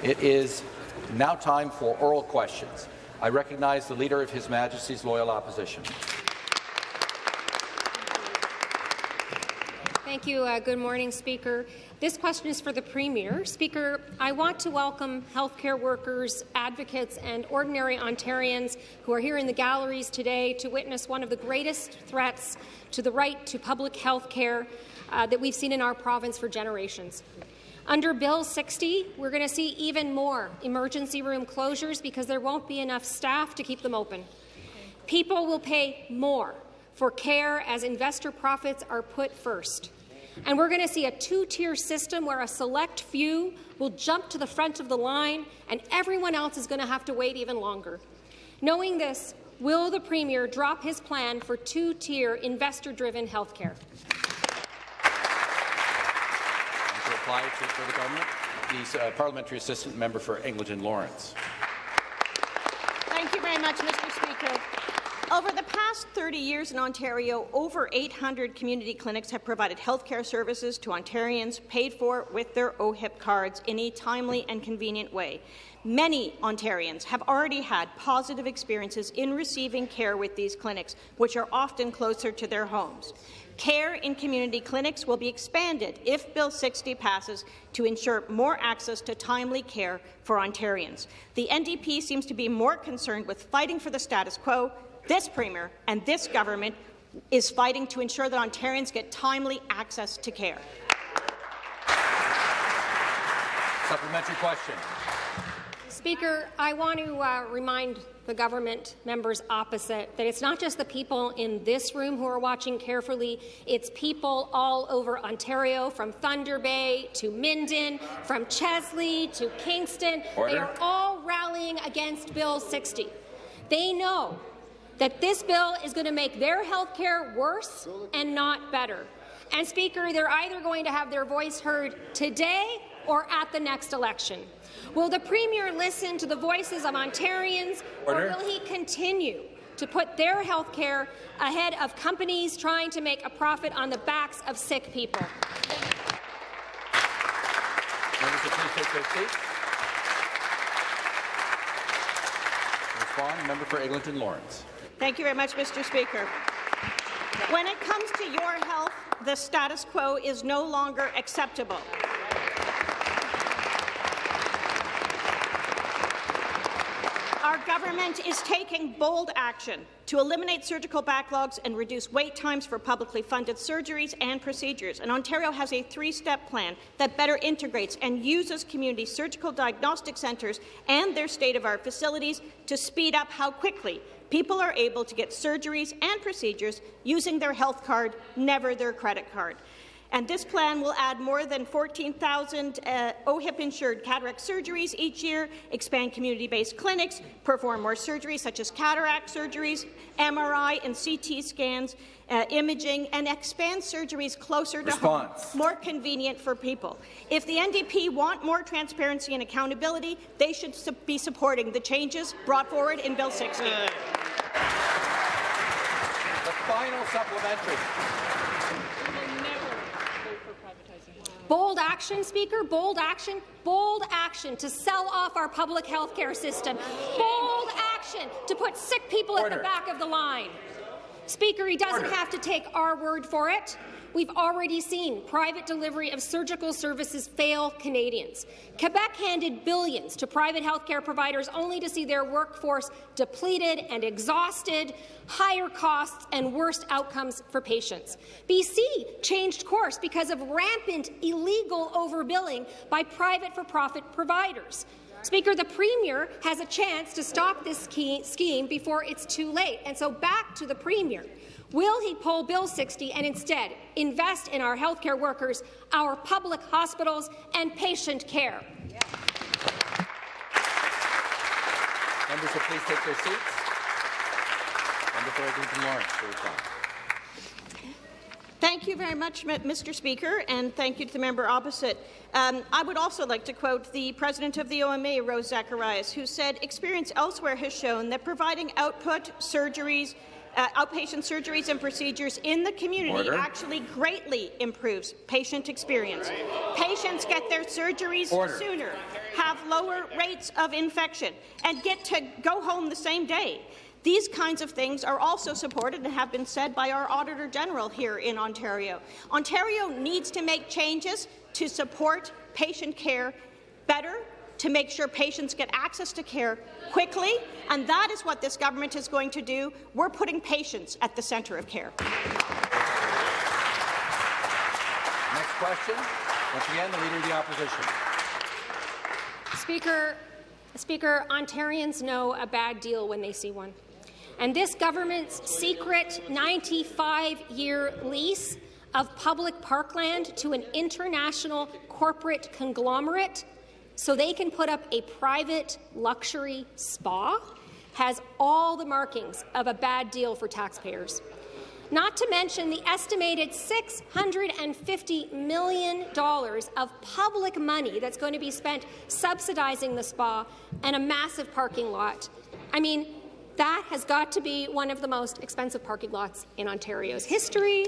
It is now time for oral questions. I recognize the Leader of His Majesty's Loyal Opposition. Thank you. Uh, good morning, Speaker. This question is for the Premier. Speaker, I want to welcome healthcare workers, advocates and ordinary Ontarians who are here in the galleries today to witness one of the greatest threats to the right to public health care uh, that we've seen in our province for generations. Under Bill 60, we're going to see even more emergency room closures because there won't be enough staff to keep them open. People will pay more for care as investor profits are put first. And we're going to see a two-tier system where a select few will jump to the front of the line and everyone else is going to have to wait even longer. Knowing this, will the Premier drop his plan for two-tier investor-driven health care? To reply to for the government, the uh, parliamentary assistant member for Eglinton Lawrence. Thank you very much, Mr. Speaker. Over the past 30 years in Ontario, over 800 community clinics have provided healthcare services to Ontarians paid for with their OHIP cards in a timely and convenient way. Many Ontarians have already had positive experiences in receiving care with these clinics, which are often closer to their homes. Care in community clinics will be expanded if Bill 60 passes to ensure more access to timely care for Ontarians. The NDP seems to be more concerned with fighting for the status quo this Premier and this government is fighting to ensure that Ontarians get timely access to care. Supplementary question. Speaker, I want to uh, remind the government members opposite that it's not just the people in this room who are watching carefully, it's people all over Ontario, from Thunder Bay to Minden, from Chesley to Kingston. Order. They are all rallying against Bill 60. They know that this bill is going to make their health care worse and not better. And, Speaker, they're either going to have their voice heard today or at the next election. Will the Premier listen to the voices of Ontarians, Order. or will he continue to put their health care ahead of companies trying to make a profit on the backs of sick people? Members, please take their seats. Respond, member for Eglinton Lawrence. Thank you very much, Mr. Speaker. When it comes to your health, the status quo is no longer acceptable. Government is taking bold action to eliminate surgical backlogs and reduce wait times for publicly funded surgeries and procedures. And Ontario has a three-step plan that better integrates and uses community surgical diagnostic centres and their state-of-art facilities to speed up how quickly people are able to get surgeries and procedures using their health card, never their credit card. And this plan will add more than 14,000 uh, OHIP-insured cataract surgeries each year, expand community-based clinics, perform more surgeries such as cataract surgeries, MRI and CT scans, uh, imaging, and expand surgeries closer Response. to home, more convenient for people. If the NDP want more transparency and accountability, they should su be supporting the changes brought forward in Bill 60. The final supplementary. Bold action, Speaker, bold action, bold action to sell off our public health care system. Bold action to put sick people Order. at the back of the line. Speaker, he doesn't Order. have to take our word for it. We've already seen private delivery of surgical services fail Canadians. Quebec handed billions to private healthcare providers only to see their workforce depleted and exhausted, higher costs and worse outcomes for patients. BC changed course because of rampant illegal overbilling by private for-profit providers. Speaker, the Premier has a chance to stop this scheme before it's too late. And so back to the Premier. Will he pull Bill 60 and instead invest in our healthcare workers, our public hospitals, and patient care? Members will please take their seats. Member for Lawrence for reply. Thank you very much, Mr. Speaker, and thank you to the member opposite. Um, I would also like to quote the president of the OMA, Rose Zacharias, who said, experience elsewhere has shown that providing output, surgeries, uh, outpatient surgeries and procedures in the community Order. actually greatly improves patient experience. Patients get their surgeries Order. sooner. have lower rates of infection and get to go home the same day. These kinds of things are also supported and have been said by our Auditor General here in Ontario. Ontario needs to make changes to support patient care better, to make sure patients get access to care quickly, and that is what this government is going to do. We're putting patients at the centre of care. Next question. Once again, the Leader of the Opposition. Speaker, Speaker, Ontarians know a bad deal when they see one. And this government's secret 95-year lease of public parkland to an international corporate conglomerate so they can put up a private luxury spa has all the markings of a bad deal for taxpayers. Not to mention the estimated $650 million of public money that's going to be spent subsidizing the spa and a massive parking lot. I mean, that has got to be one of the most expensive parking lots in Ontario's history.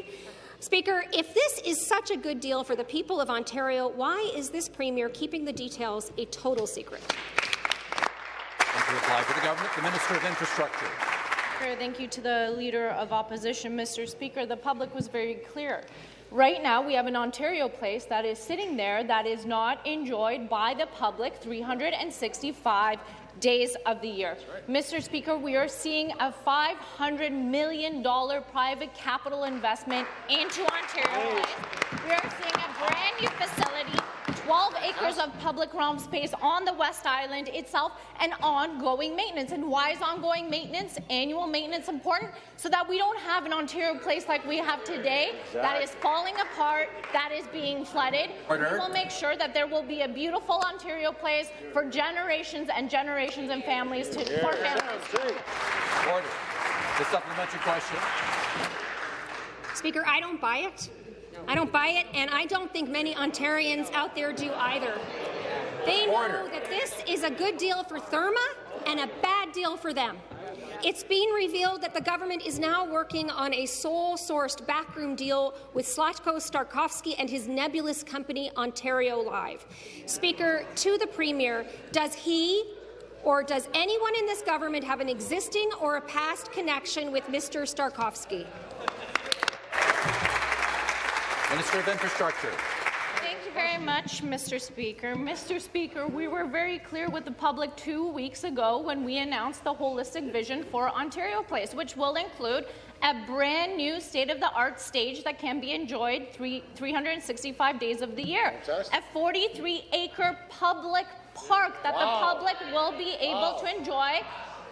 Speaker, if this is such a good deal for the people of Ontario, why is this Premier keeping the details a total secret? And to reply for the government, the Minister of Infrastructure. Thank you to the Leader of Opposition, Mr. Speaker. The public was very clear. Right now, we have an Ontario place that is sitting there that is not enjoyed by the public 365 days of the year. Right. Mr. Speaker, we are seeing a $500 million private capital investment into Ontario. We are seeing a brand new facility 12 acres of public realm space on the West Island itself and ongoing maintenance. And why is ongoing maintenance, annual maintenance important? So that we don't have an Ontario place like we have today exactly. that is falling apart, that is being flooded. Order. We will make sure that there will be a beautiful Ontario place for generations and generations and families to yeah. for families. Order. The supplementary question. Speaker, I don't buy it. I don't buy it, and I don't think many Ontarians out there do either. They know that this is a good deal for Therme and a bad deal for them. It's been revealed that the government is now working on a sole-sourced backroom deal with Zlatko Starkovski and his nebulous company Ontario Live. Speaker, to the Premier, does he or does anyone in this government have an existing or a past connection with Mr. Starkovski? Minister of Infrastructure. Thank you very much, Mr. Speaker. Mr. Speaker, we were very clear with the public two weeks ago when we announced the holistic vision for Ontario Place, which will include a brand new state-of-the-art stage that can be enjoyed three, 365 days of the year. Fantastic. A 43-acre public park that wow. the public will be able wow. to enjoy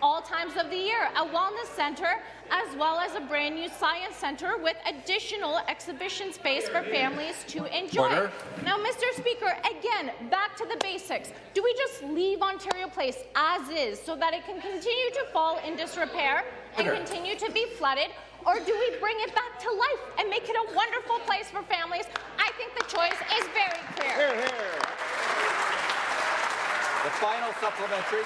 all times of the year, a wellness center, as well as a brand new science center with additional exhibition space for families to enjoy. Order. Now, Mr. Speaker, again, back to the basics. Do we just leave Ontario Place as is so that it can continue to fall in disrepair and Order. continue to be flooded, or do we bring it back to life and make it a wonderful place for families? I think the choice is very clear. Here, here. The final supplementary.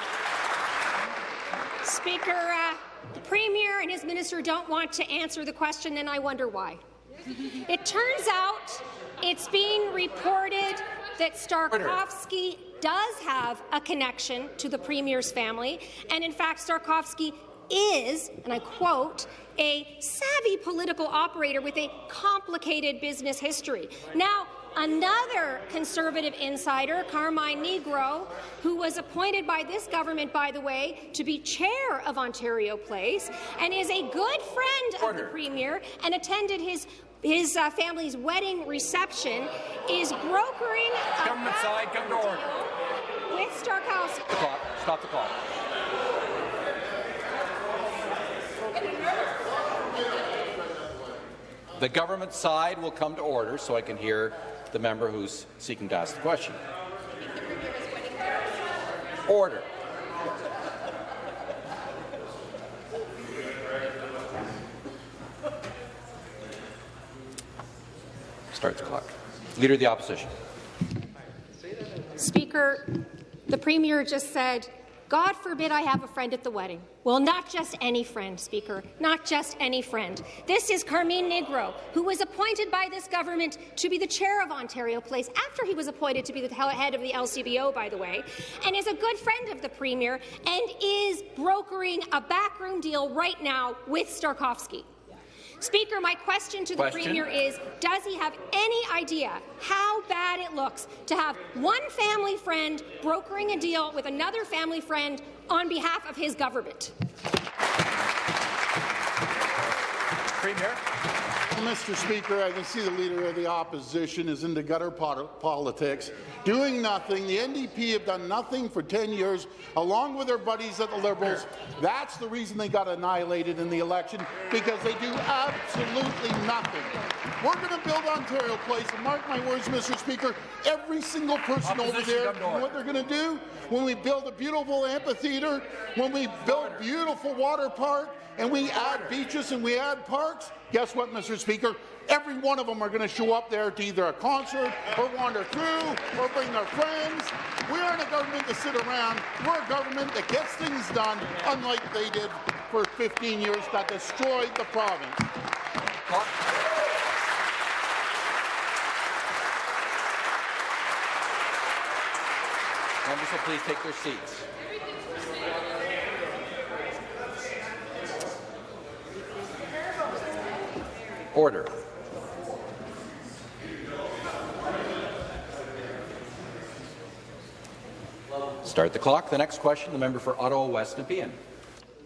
Speaker, uh, the Premier and his minister don't want to answer the question, and I wonder why. it turns out it's being reported that Starkovski does have a connection to the Premier's family, and in fact, Starkovski is, and I quote, a savvy political operator with a complicated business history. Now, Another Conservative insider, Carmine Nigro, who was appointed by this government, by the way, to be chair of Ontario Place, and is a good friend Order. of the Premier and attended his his uh, family's wedding reception, is brokering Government side, come to order. with Starkovski. The clock. Stop the clock. The government side will come to order so I can hear the member who's seeking to ask the question. Order. Start the clock. Leader of the Opposition. Speaker, the Premier just said God forbid I have a friend at the wedding. Well, not just any friend, Speaker, not just any friend. This is Carmine Nigro, who was appointed by this government to be the chair of Ontario Place after he was appointed to be the head of the LCBO, by the way, and is a good friend of the Premier and is brokering a backroom deal right now with Starkovski. Speaker, my question to the question. Premier is, does he have any idea how bad it looks to have one family friend brokering a deal with another family friend on behalf of his government? Premier. Mr. Speaker, I can see the Leader of the Opposition is into gutter politics, doing nothing. The NDP have done nothing for 10 years, along with their buddies at the Liberals. That's the reason they got annihilated in the election, because they do absolutely nothing. We're going to build Ontario Place, and mark my words, Mr. Speaker, every single person over Opposition, there, come to order. what they're going to do when we build a beautiful amphitheatre, when we build beautiful water park, and we add beaches and we add parks, guess what, Mr. Speaker? Every one of them are going to show up there to either a concert or wander through or bring their friends. We aren't a government to sit around. We're a government that gets things done, unlike they did for 15 years that destroyed the province. Members will please take their seats. Order. Start the clock. The next question, the member for Ottawa West Nepean.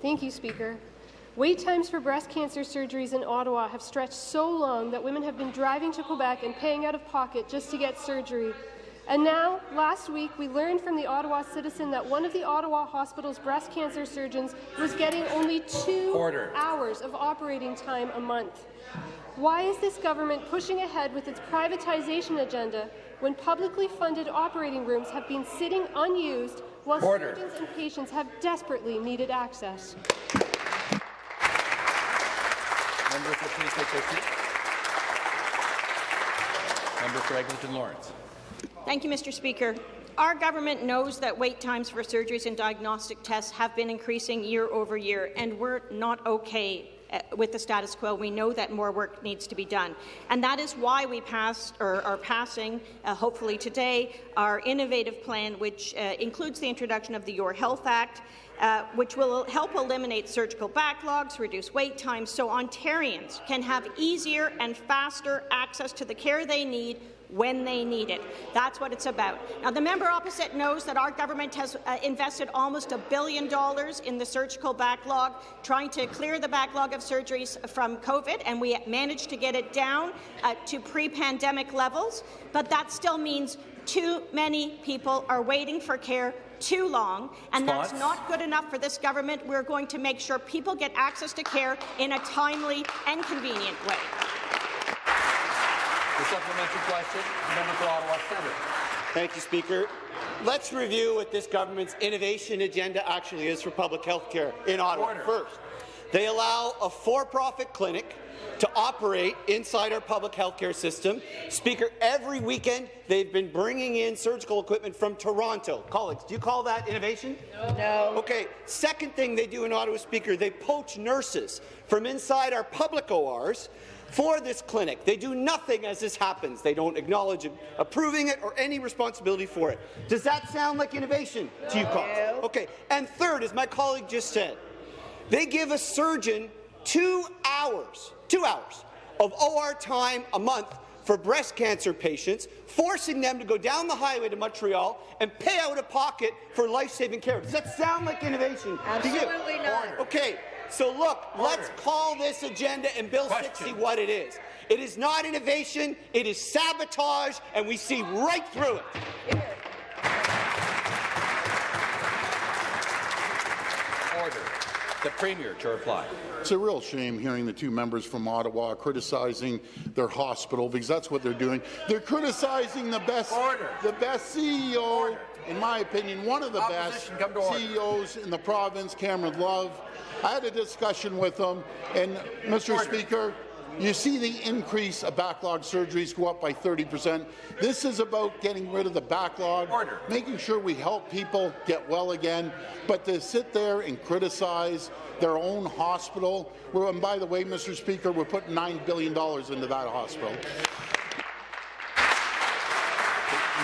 Thank you, Speaker. Wait times for breast cancer surgeries in Ottawa have stretched so long that women have been driving to Quebec and paying out of pocket just to get surgery. And now, last week, we learned from the Ottawa Citizen that one of the Ottawa Hospital's breast cancer surgeons was getting only two Order. hours of operating time a month. Why is this government pushing ahead with its privatization agenda when publicly funded operating rooms have been sitting unused while Order. surgeons and patients have desperately needed access? Members will please take their seats. Member for Eglinton Lawrence. Thank you, Mr. Speaker. Our government knows that wait times for surgeries and diagnostic tests have been increasing year over year, and we're not okay with the status quo. We know that more work needs to be done. And that is why we passed, or are passing, uh, hopefully today, our innovative plan, which uh, includes the introduction of the Your Health Act, uh, which will help eliminate surgical backlogs, reduce wait times, so Ontarians can have easier and faster access to the care they need when they need it. That's what it's about. Now, the member opposite knows that our government has uh, invested almost a billion dollars in the surgical backlog, trying to clear the backlog of surgeries from COVID, and we managed to get it down uh, to pre-pandemic levels. But that still means too many people are waiting for care too long, and that's not good enough for this government. We're going to make sure people get access to care in a timely and convenient way. The supplementary question, the member for Ottawa Centre. Thank you, Speaker. Let's review what this government's innovation agenda actually is for public health care in Ottawa. Order. First, they allow a for-profit clinic to operate inside our public health care system. Speaker, every weekend they've been bringing in surgical equipment from Toronto. Colleagues, do you call that innovation? No. Okay. Second thing they do in Ottawa, Speaker, they poach nurses from inside our public ORs for this clinic. They do nothing as this happens. They don't acknowledge approving it or any responsibility for it. Does that sound like innovation to you, colleagues? Okay. And third, as my colleague just said, they give a surgeon two hours, two hours of OR time a month for breast cancer patients, forcing them to go down the highway to Montreal and pay out of pocket for life-saving care. Does that sound like innovation to you? Absolutely not. Okay, so look, let's call this agenda and Bill Question. 60 what it is. It is not innovation, it is sabotage, and we see right through it. Order. The Premier to reply. It's a real shame hearing the two members from Ottawa criticizing their hospital because that's what they're doing. They're criticizing the best, Order. the best CEO, in my opinion, one of the Opposition, best come to order. CEOs in the province, Cameron Love. I had a discussion with them, and Mr. Speaker, You see the increase of backlog surgeries go up by 30%. This is about getting rid of the backlog, Order. making sure we help people get well again. But to sit there and criticize their own hospital, well, and by the way, Mr. Speaker, we're putting $9 billion into that hospital.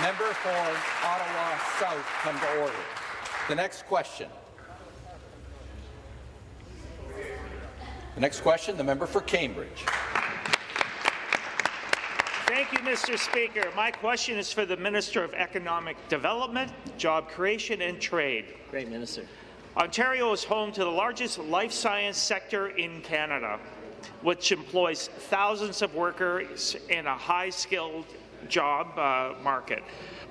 Member for Ottawa South come to order. The next question. The next question, the member for Cambridge. Thank you, Mr. Speaker. My question is for the Minister of Economic Development, Job Creation and Trade. Great, Minister. Ontario is home to the largest life science sector in Canada, which employs thousands of workers in a high-skilled job uh, market.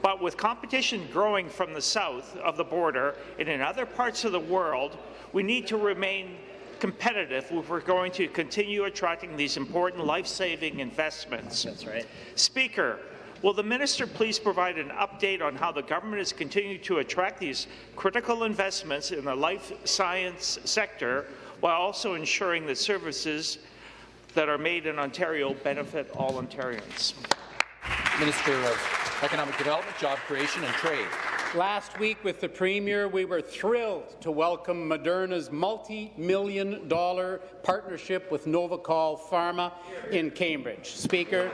But with competition growing from the south of the border and in other parts of the world, we need to remain competitive if we're going to continue attracting these important life-saving investments. That's right. Speaker, will the minister please provide an update on how the government is continuing to attract these critical investments in the life science sector while also ensuring that services that are made in Ontario benefit all Ontarians? Minister of Economic Development, Job Creation and Trade. Last week with the Premier, we were thrilled to welcome Moderna's multi-million dollar partnership with Novocol Pharma in Cambridge. Speaker,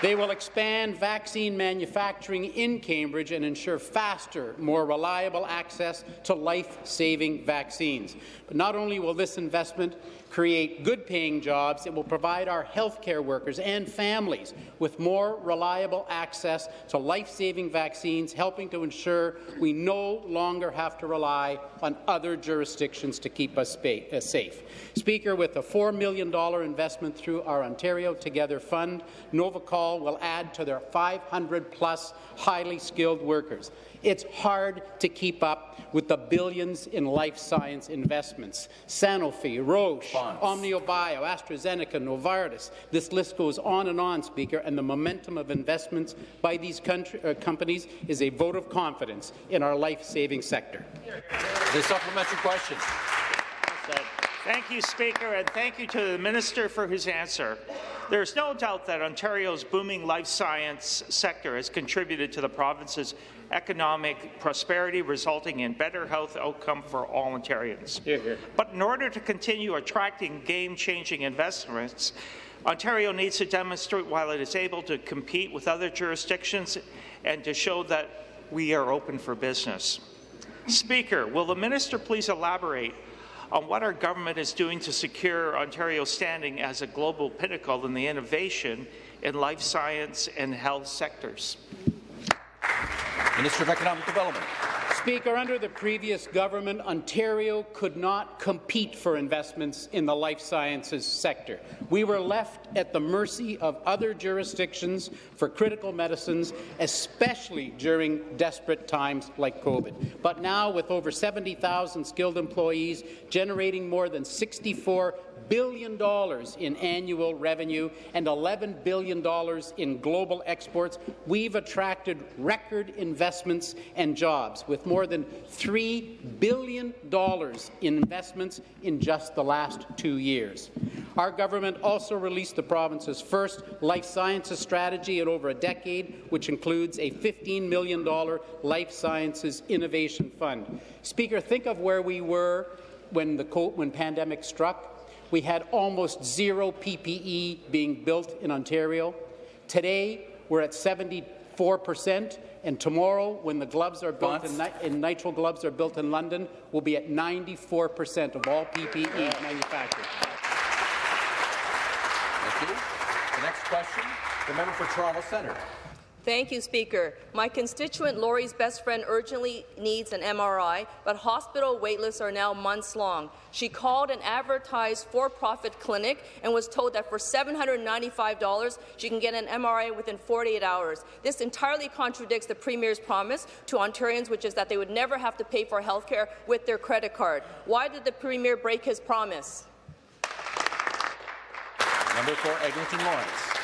they will expand vaccine manufacturing in Cambridge and ensure faster, more reliable access to life-saving vaccines. But not only will this investment create good-paying jobs, it will provide our healthcare workers and families with more reliable access to life-saving vaccines, helping to ensure we no longer have to rely on other jurisdictions to keep us uh, safe. Speaker, with a $4 million investment through our Ontario Together Fund, Novocol will add to their 500-plus highly skilled workers. It's hard to keep up with the billions in life science investments. Sanofi, Roche, Fonts. OmniaBio, AstraZeneca, Novartis. This list goes on and on, Speaker, and the momentum of investments by these country, uh, companies is a vote of confidence in our life-saving sector. The supplementary question. Thank you, Speaker, and thank you to the Minister for his answer. There is no doubt that Ontario's booming life science sector has contributed to the province's economic prosperity, resulting in better health outcome for all Ontarians. Here, here. But in order to continue attracting game-changing investments, Ontario needs to demonstrate while it is able to compete with other jurisdictions and to show that we are open for business. Speaker, will the minister please elaborate on what our government is doing to secure Ontario's standing as a global pinnacle in the innovation in life science and health sectors? Minister of Economic Development. Speaker, under the previous government, Ontario could not compete for investments in the life sciences sector. We were left at the mercy of other jurisdictions for critical medicines, especially during desperate times like COVID. But now, with over 70,000 skilled employees generating more than 64 billion in annual revenue and $11 billion in global exports, we've attracted record investments and jobs, with more than $3 billion in investments in just the last two years. Our government also released the province's first life sciences strategy in over a decade, which includes a $15 million life sciences innovation fund. Speaker, think of where we were when the when pandemic struck we had almost zero PPE being built in Ontario. Today, we're at 74 percent, and tomorrow, when the gloves are built in, in, nitrile gloves are built in London, we'll be at 94 percent of all PPE manufactured. Thank you. The next question, the member for Toronto Centre. Thank you, Speaker. My constituent Laurie's best friend urgently needs an MRI, but hospital waitlists are now months long. She called an advertised for-profit clinic and was told that for $795 she can get an MRI within 48 hours. This entirely contradicts the Premier's promise to Ontarians, which is that they would never have to pay for health care with their credit card. Why did the Premier break his promise? Number four, Eglinton Lawrence.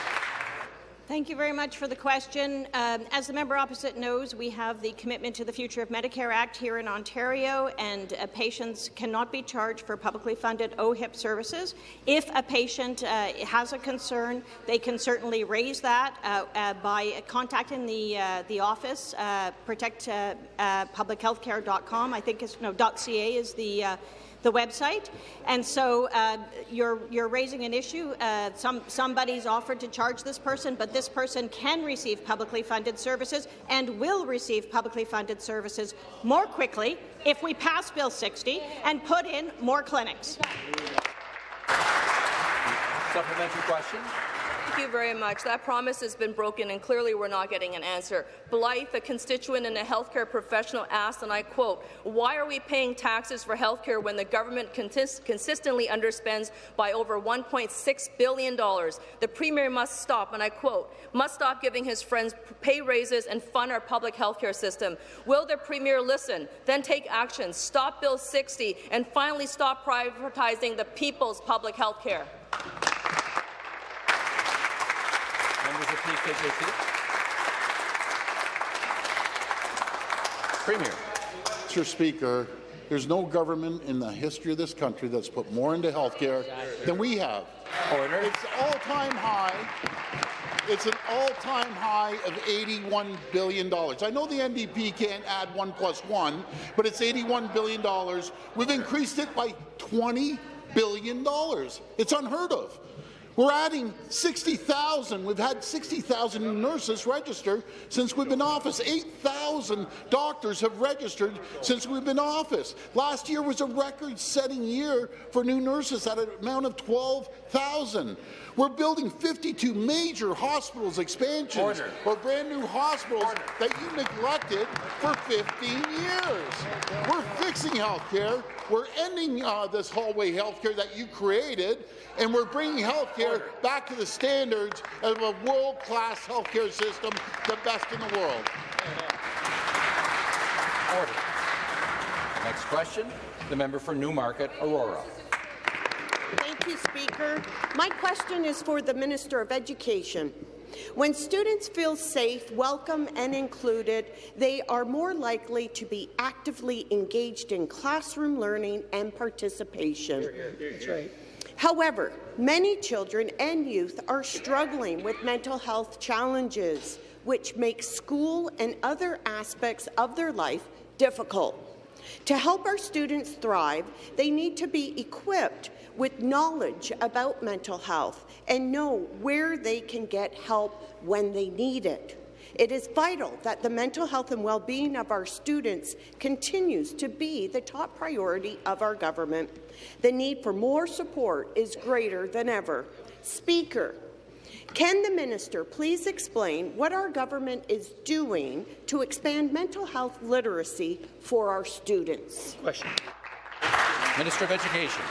Thank you very much for the question. Um, as the member opposite knows, we have the Commitment to the Future of Medicare Act here in Ontario, and uh, patients cannot be charged for publicly funded OHIP services. If a patient uh, has a concern, they can certainly raise that uh, uh by contacting the uh, the office, uh, protectpublichealthcare.com. I think it's no .ca is the the website. And so uh, you're, you're raising an issue. Uh, some, somebody's offered to charge this person, but this person can receive publicly funded services and will receive publicly funded services more quickly if we pass Bill 60 and put in more clinics. Supplementary question. Thank you very much. That promise has been broken, and clearly we're not getting an answer. Blythe, a constituent and a healthcare professional, asked, and I quote, why are we paying taxes for healthcare when the government consistently underspends by over $1.6 billion? The Premier must stop, and I quote, must stop giving his friends pay raises and fund our public healthcare system. Will the Premier listen, then take action, stop Bill 60, and finally stop privatizing the people's public health care? Members will please take their seats. Premier. Mr. Speaker, there's no government in the history of this country that's put more into health care than we have. Order. It's all-time high. It's an all-time high of $81 billion. I know the NDP can't add one plus one, but it's $81 billion. We've increased it by $20 billion. It's unheard of. We're adding 60,000. We've had 60,000 nurses register since we've been in office. 8,000 doctors have registered since we've been in office. Last year was a record-setting year for new nurses at an amount of 12,000. We're building 52 major hospitals expansions Order. or brand new hospitals Order. that you neglected for 15 years. We're fixing health care. We're ending uh, this hallway health care that you created, and we're bringing health care back to the standards of a world-class health care system, the best in the world. Order. Next question, the member for Newmarket, Aurora. Thank you, Speaker. My question is for the Minister of Education. When students feel safe, welcome and included, they are more likely to be actively engaged in classroom learning and participation. That's right. However, many children and youth are struggling with mental health challenges, which make school and other aspects of their life difficult. To help our students thrive, they need to be equipped with knowledge about mental health and know where they can get help when they need it. It is vital that the mental health and well-being of our students continues to be the top priority of our government. The need for more support is greater than ever. Speaker, can the minister please explain what our government is doing to expand mental health literacy for our students? Question. Minister of Education.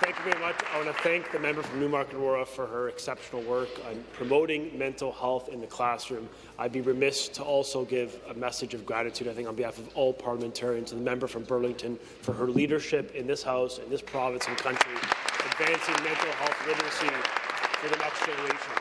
Thank you very much. I want to thank the member from Newmarket Aurora for her exceptional work on promoting mental health in the classroom. I'd be remiss to also give a message of gratitude, I think, on behalf of all parliamentarians, to the member from Burlington for her leadership in this House, in this province and country, advancing mental health literacy for the next generation.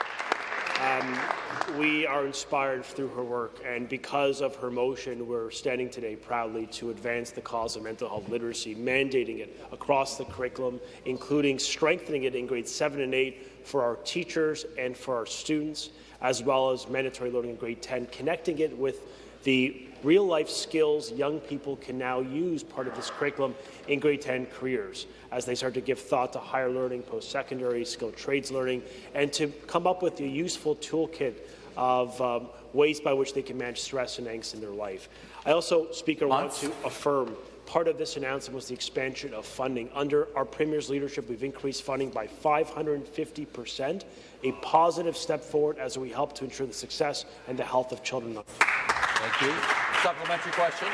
Um, we are inspired through her work, and because of her motion, we're standing today proudly to advance the cause of mental health literacy, mandating it across the curriculum, including strengthening it in grades 7 and 8 for our teachers and for our students, as well as mandatory learning in grade 10, connecting it with the real-life skills young people can now use part of this curriculum in grade 10 careers as they start to give thought to higher learning, post-secondary, skilled trades learning, and to come up with a useful toolkit of um, ways by which they can manage stress and angst in their life. I also, Speaker, want to affirm part of this announcement was the expansion of funding. Under our Premier's leadership, we've increased funding by 550 percent, a positive step forward as we help to ensure the success and the health of children. Thank you. Supplementary question.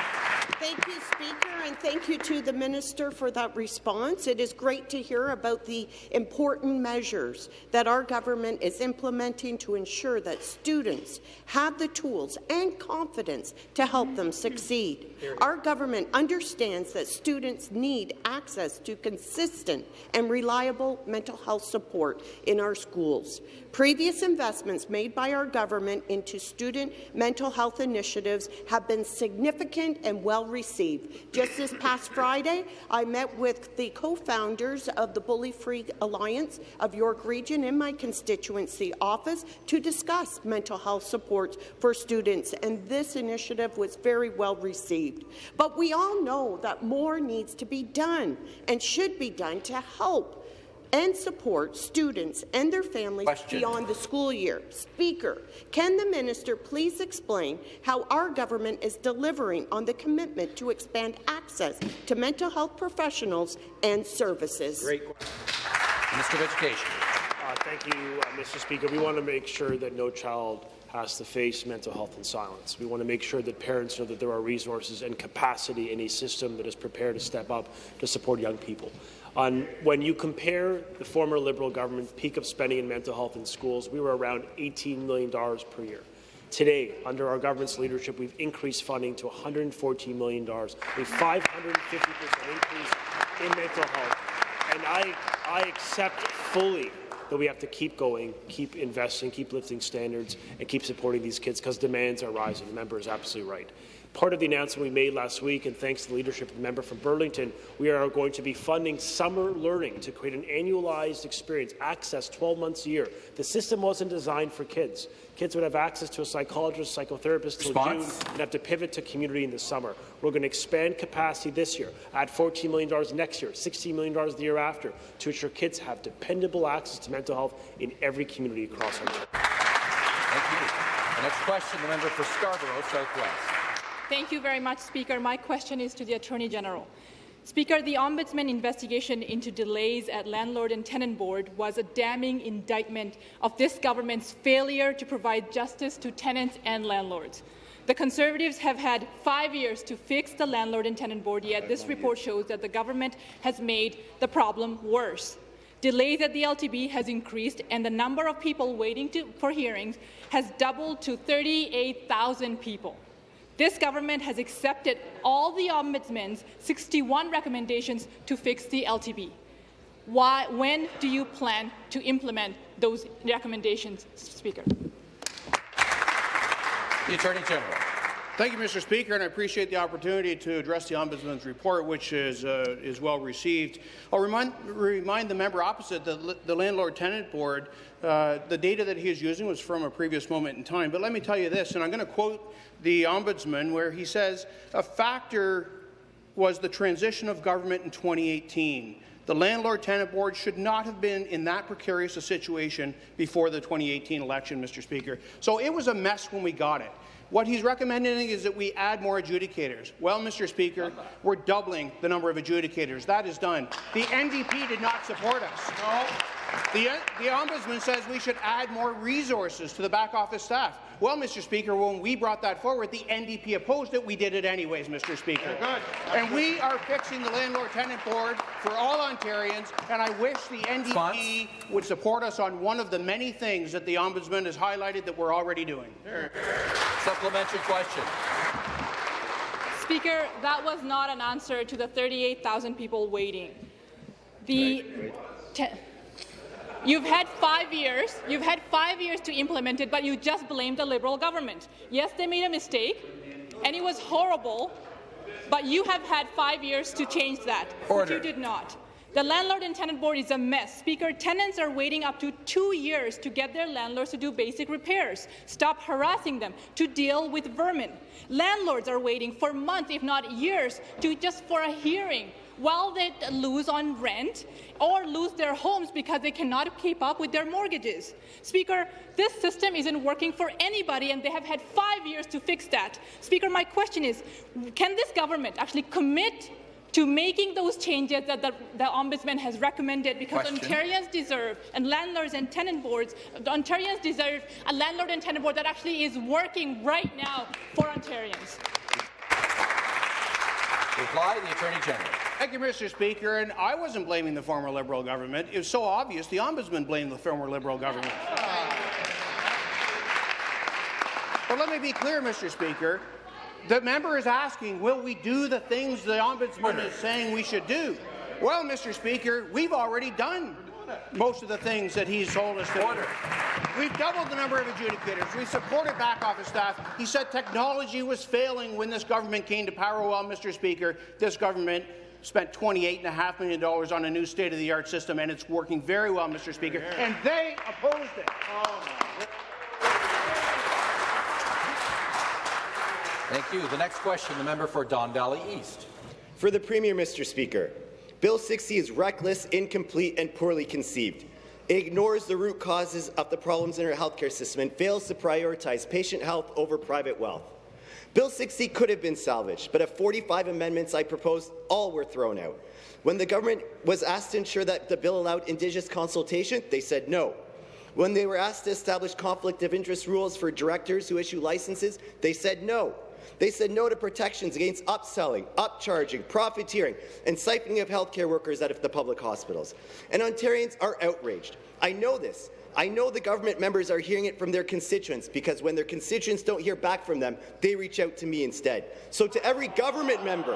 Thank you, Speaker, and thank you to the Minister for that response. It is great to hear about the important measures that our government is implementing to ensure that students have the tools and confidence to help them succeed. Our government understands that students need access to consistent and reliable mental health support in our schools. Previous investments made by our government into student mental health initiatives have been significant and well received. Just this past Friday, I met with the co-founders of the Bully Free Alliance of York Region in my constituency office to discuss mental health supports for students, and this initiative was very well received. But we all know that more needs to be done and should be done to help and support students and their families Question. beyond the school year. Speaker, can the minister please explain how our government is delivering on the commitment to expand access to mental health professionals and services? Great. Minister of Education. Uh, thank you, uh, Mr. Speaker. We want to make sure that no child has to face mental health in silence. We want to make sure that parents know that there are resources and capacity in a system that is prepared to step up to support young people. On, when you compare the former Liberal government peak of spending in mental health in schools, we were around $18 million per year. Today, under our government's leadership, we've increased funding to $114 million, a 550% increase in mental health. And I, I accept fully that we have to keep going, keep investing, keep lifting standards, and keep supporting these kids because demands are rising. The member is absolutely right. Part of the announcement we made last week, and thanks to the leadership of the member from Burlington, we are going to be funding summer learning to create an annualized experience, access 12 months a year. The system wasn't designed for kids. Kids would have access to a psychologist, psychotherapist till June, and have to pivot to community in the summer. We're going to expand capacity this year, add $14 million next year, $16 million the year after, to ensure kids have dependable access to mental health in every community across Ontario. Thank you. The next question, the member for Scarborough Southwest. Thank you very much, Speaker. My question is to the Attorney General. Speaker, the Ombudsman investigation into delays at Landlord and Tenant Board was a damning indictment of this government's failure to provide justice to tenants and landlords. The Conservatives have had five years to fix the Landlord and Tenant Board, yet this report shows that the government has made the problem worse. Delays at the LTB has increased, and the number of people waiting to, for hearings has doubled to 38,000 people. This government has accepted all the Ombudsman's 61 recommendations to fix the LTB. Why, when do you plan to implement those recommendations, Speaker? The Attorney General. Thank you, Mr. Speaker, and I appreciate the opportunity to address the Ombudsman's report, which is, uh, is well received. I'll remind, remind the member opposite that the Landlord-Tenant Board, uh, the data that he is using was from a previous moment in time. But let me tell you this, and I'm going to quote the Ombudsman, where he says, a factor was the transition of government in 2018. The Landlord-Tenant Board should not have been in that precarious a situation before the 2018 election, Mr. Speaker. So it was a mess when we got it. What he's recommending is that we add more adjudicators. Well, Mr. Speaker, we're doubling the number of adjudicators. That is done. The NDP did not support us. No. The, the Ombudsman says we should add more resources to the back office staff. Well, Mr. Speaker, when we brought that forward, the NDP opposed it. We did it anyways, Mr. Speaker. Good. And we are fixing the Landlord-Tenant Board for all Ontarians, and I wish the NDP would support us on one of the many things that the Ombudsman has highlighted that we're already doing. Supplementary question. Speaker, that was not an answer to the 38,000 people waiting. The You've had five years. You've had five years to implement it, but you just blamed the Liberal government. Yes, they made a mistake, and it was horrible, but you have had five years to change that, Order. but you did not. The Landlord and Tenant Board is a mess. Speaker, tenants are waiting up to two years to get their landlords to do basic repairs. Stop harassing them to deal with vermin. Landlords are waiting for months, if not years, to just for a hearing while they lose on rent or lose their homes because they cannot keep up with their mortgages. Speaker, this system isn't working for anybody, and they have had five years to fix that. Speaker, my question is, can this government actually commit to making those changes that the, the, Ombudsman has recommended because Question. Ontarians deserve, and landlords and tenant boards, the Ontarians deserve a landlord and tenant board that actually is working right now for Ontarians. Reply, the Attorney General. Thank you, Mr. Speaker. And I wasn't blaming the former Liberal government. It was so obvious the Ombudsman blamed the former Liberal government. But let me be clear, Mr. Speaker. The member is asking, will we do the things the Ombudsman is saying we should do? Well, Mr. Speaker, we've already done most of the things that he's told us to Order. do. We've doubled the number of adjudicators. We've supported back office staff. He said technology was failing when this government came to power. Well, Mr. Speaker, this government spent $28.5 million on a new state-of-the-art system, and it's working very well, Mr. Speaker, yeah. and they opposed it. Oh, Thank you. The next question, the member for Don Valley East. For the Premier, Mr. Speaker, Bill 60 is reckless, incomplete, and poorly conceived. It ignores the root causes of the problems in our healthcare system and fails to prioritize patient health over private wealth. Bill 60 could have been salvaged, but of 45 amendments I proposed, all were thrown out. When the government was asked to ensure that the bill allowed Indigenous consultation, they said no. When they were asked to establish conflict of interest rules for directors who issue licenses, they said no. They said no to protections against upselling, upcharging, profiteering, and siphoning of healthcare workers out of the public hospitals. And Ontarians are outraged. I know this. I know the government members are hearing it from their constituents because when their constituents don't hear back from them, they reach out to me instead. So to every government member,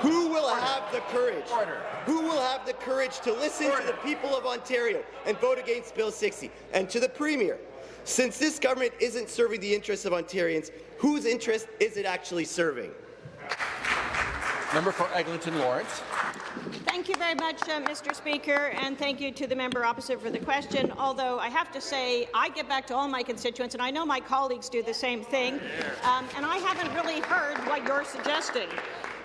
who will have the courage? Who will have the courage to listen to the people of Ontario and vote against Bill 60? And to the Premier, since this government isn't serving the interests of Ontarians, whose interest is it actually serving? Member for Eglinton Lawrence. Thank you very much, uh, Mr. Speaker, and thank you to the member opposite for the question. Although I have to say, I get back to all my constituents, and I know my colleagues do the same thing, um, and I haven't really heard what you're suggesting.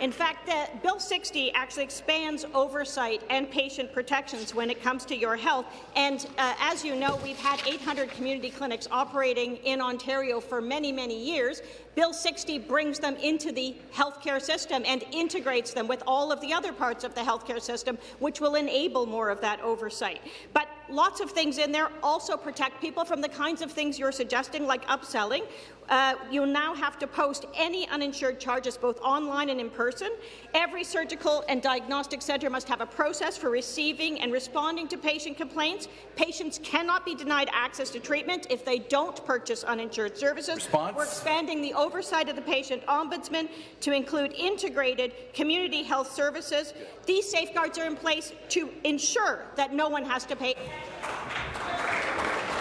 In fact, uh, Bill 60 actually expands oversight and patient protections when it comes to your health. And uh, as you know, we've had 800 community clinics operating in Ontario for many, many years. Bill 60 brings them into the healthcare system and integrates them with all of the other parts of the healthcare system, which will enable more of that oversight. But lots of things in there also protect people from the kinds of things you're suggesting, like upselling. Uh, you'll now have to post any uninsured charges both online and in person. Every surgical and diagnostic centre must have a process for receiving and responding to patient complaints. Patients cannot be denied access to treatment if they don't purchase uninsured services. Response? We're expanding the oversight of the patient ombudsman to include integrated community health services. These safeguards are in place to ensure that no one has to pay.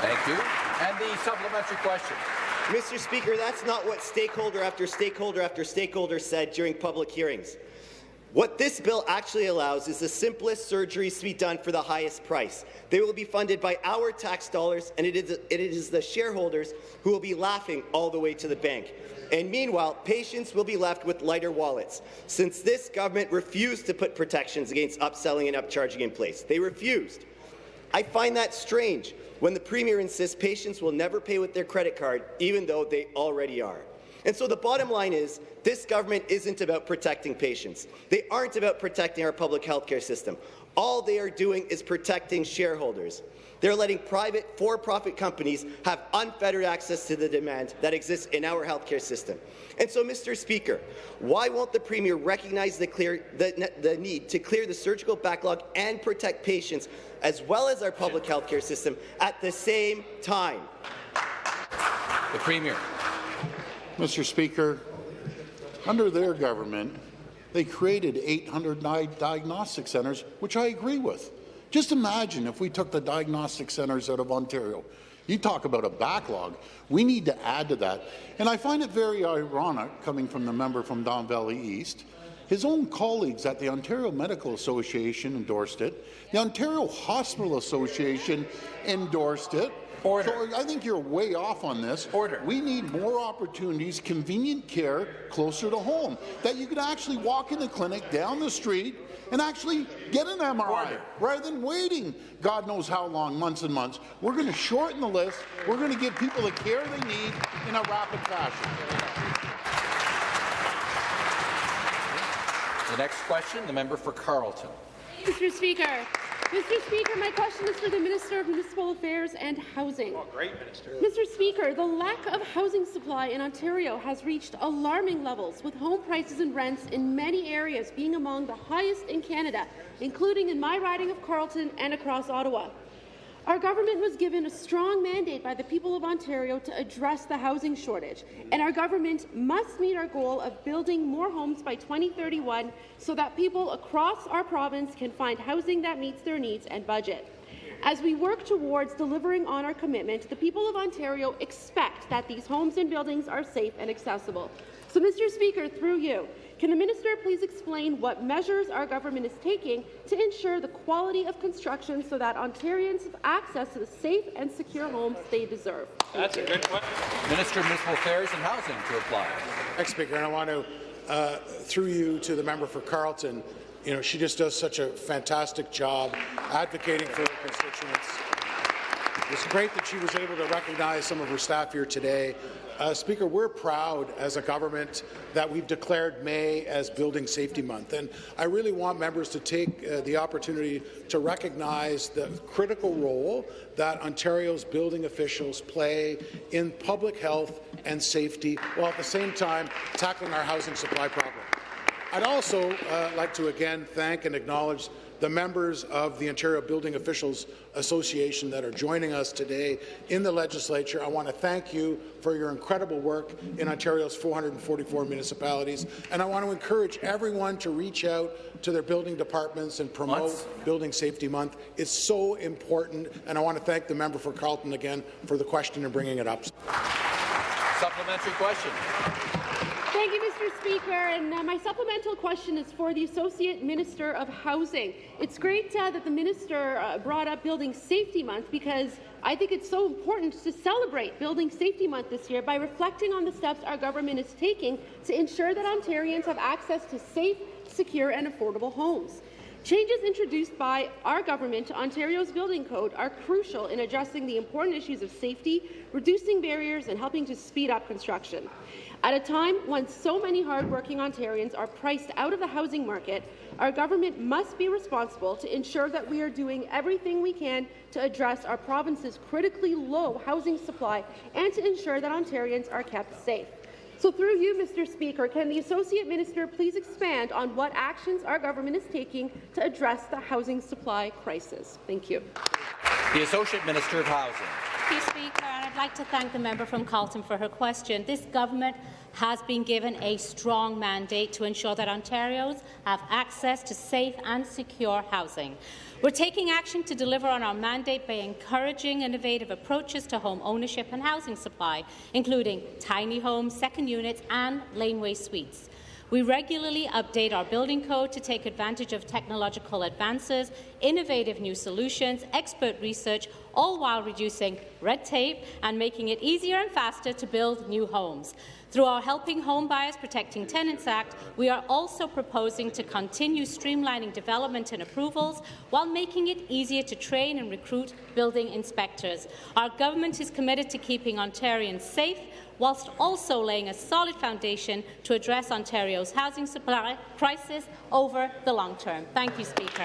Thank you. And the supplementary question. Mr. Speaker, that's not what stakeholder after stakeholder after stakeholder said during public hearings. What this bill actually allows is the simplest surgeries to be done for the highest price. They will be funded by our tax dollars, and it is, it is the shareholders who will be laughing all the way to the bank. And meanwhile, patients will be left with lighter wallets, since this government refused to put protections against upselling and upcharging in place. They refused. I find that strange when the Premier insists patients will never pay with their credit card, even though they already are. And so the bottom line is, this government isn't about protecting patients. They aren't about protecting our public health care system. All they are doing is protecting shareholders. They're letting private, for-profit companies have unfettered access to the demand that exists in our healthcare system. And so, Mr. Speaker, why won't the Premier recognize the, clear, the, the need to clear the surgical backlog and protect patients, as well as our public healthcare system, at the same time? The Premier. Mr. Speaker, under their government, they created 800 diagnostic centres, which I agree with. Just imagine if we took the diagnostic centres out of Ontario. You talk about a backlog. We need to add to that. And I find it very ironic, coming from the member from Don Valley East, his own colleagues at the Ontario Medical Association endorsed it. The Ontario Hospital Association endorsed it. Order. So I think you're way off on this. Order. We need more opportunities, convenient care closer to home, that you could actually walk in the clinic down the street and actually get an MRI Order. rather than waiting God knows how long, months and months. We're going to shorten the list. We're going to give people the care they need in a rapid fashion. The next question, the member for Carleton. Mr. Speaker, Mr. Speaker, my question is for the Minister of Municipal Affairs and Housing. Oh, great, Minister. Mr. Speaker, the lack of housing supply in Ontario has reached alarming levels, with home prices and rents in many areas being among the highest in Canada, including in my riding of Carleton and across Ottawa. Our government was given a strong mandate by the people of Ontario to address the housing shortage, and our government must meet our goal of building more homes by 2031 so that people across our province can find housing that meets their needs and budget. As we work towards delivering on our commitment, the people of Ontario expect that these homes and buildings are safe and accessible. So, Mr. Speaker, through you, can the minister please explain what measures our government is taking to ensure the quality of construction so that Ontarians have access to the safe and secure homes they deserve? That's a good question. Minister of Municipal Affairs and Housing to reply. Thanks, Speaker. And I want to, uh, through you to the member for Carleton, you know, she just does such a fantastic job advocating for her constituents. It's great that she was able to recognize some of her staff here today. Uh, Speaker, we're proud as a government that we've declared May as Building Safety Month, and I really want members to take uh, the opportunity to recognize the critical role that Ontario's building officials play in public health and safety, while at the same time tackling our housing supply problem. I'd also uh, like to again thank and acknowledge the members of the Ontario Building Officials Association that are joining us today in the legislature. I want to thank you for your incredible work in Ontario's 444 municipalities, and I want to encourage everyone to reach out to their building departments and promote Months. Building Safety Month. It's so important, and I want to thank the member for Carleton again for the question and bringing it up. Supplementary question. Thank you, Mr. Speaker. And uh, my supplemental question is for the Associate Minister of Housing. It's great uh, that the minister uh, brought up Building Safety Month because I think it's so important to celebrate Building Safety Month this year by reflecting on the steps our government is taking to ensure that Ontarians have access to safe, secure and affordable homes. Changes introduced by our government to Ontario's building code are crucial in addressing the important issues of safety, reducing barriers and helping to speed up construction. At a time when so many hardworking Ontarians are priced out of the housing market, our government must be responsible to ensure that we are doing everything we can to address our province's critically low housing supply and to ensure that Ontarians are kept safe. So through you, Mr. Speaker, can the Associate Minister please expand on what actions our government is taking to address the housing supply crisis? Thank you. The Associate Minister of Housing. Thank you, Speaker, and I'd like to thank the member from Carleton for her question. This government has been given a strong mandate to ensure that Ontarians have access to safe and secure housing. We're taking action to deliver on our mandate by encouraging innovative approaches to home ownership and housing supply, including tiny homes, second units and laneway suites. We regularly update our building code to take advantage of technological advances, innovative new solutions, expert research, all while reducing red tape and making it easier and faster to build new homes. Through our Helping Home Buyers Protecting Tenants Act, we are also proposing to continue streamlining development and approvals while making it easier to train and recruit building inspectors. Our government is committed to keeping Ontarians safe whilst also laying a solid foundation to address Ontario's housing supply crisis over the long term. Thank you, Speaker.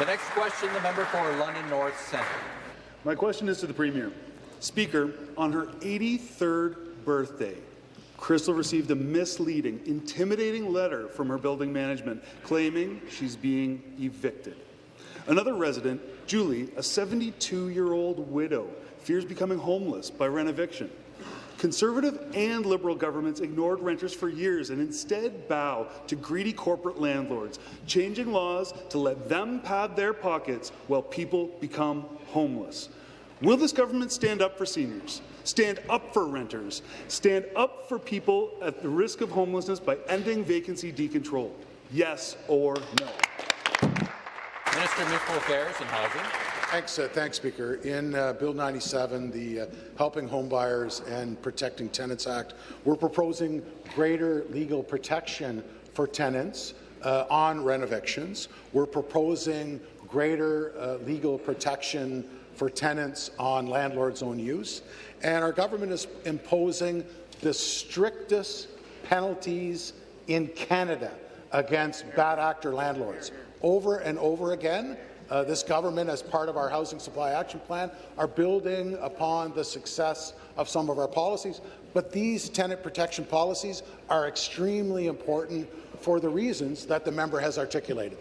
The next question, the member for London North Centre. My question is to the Premier. Speaker, on her 83rd birthday, Crystal received a misleading, intimidating letter from her building management claiming she's being evicted. Another resident, Julie, a 72-year-old widow, fears becoming homeless by rent eviction. Conservative and Liberal governments ignored renters for years and instead bow to greedy corporate landlords, changing laws to let them pad their pockets while people become homeless. Will this government stand up for seniors, stand up for renters, stand up for people at the risk of homelessness by ending vacancy decontrol? Yes or no? Minister of Municipal Affairs and Housing. Thanks, uh, thanks, Speaker. In uh, Bill 97, the uh, Helping Homebuyers and Protecting Tenants Act, we're proposing greater legal protection for tenants uh, on rent evictions. We're proposing greater uh, legal protection for tenants on landlord's own use. And our government is imposing the strictest penalties in Canada against bad actor landlords. Over and over again, uh, this government, as part of our Housing Supply Action Plan, are building upon the success of some of our policies. But these tenant protection policies are extremely important for the reasons that the member has articulated.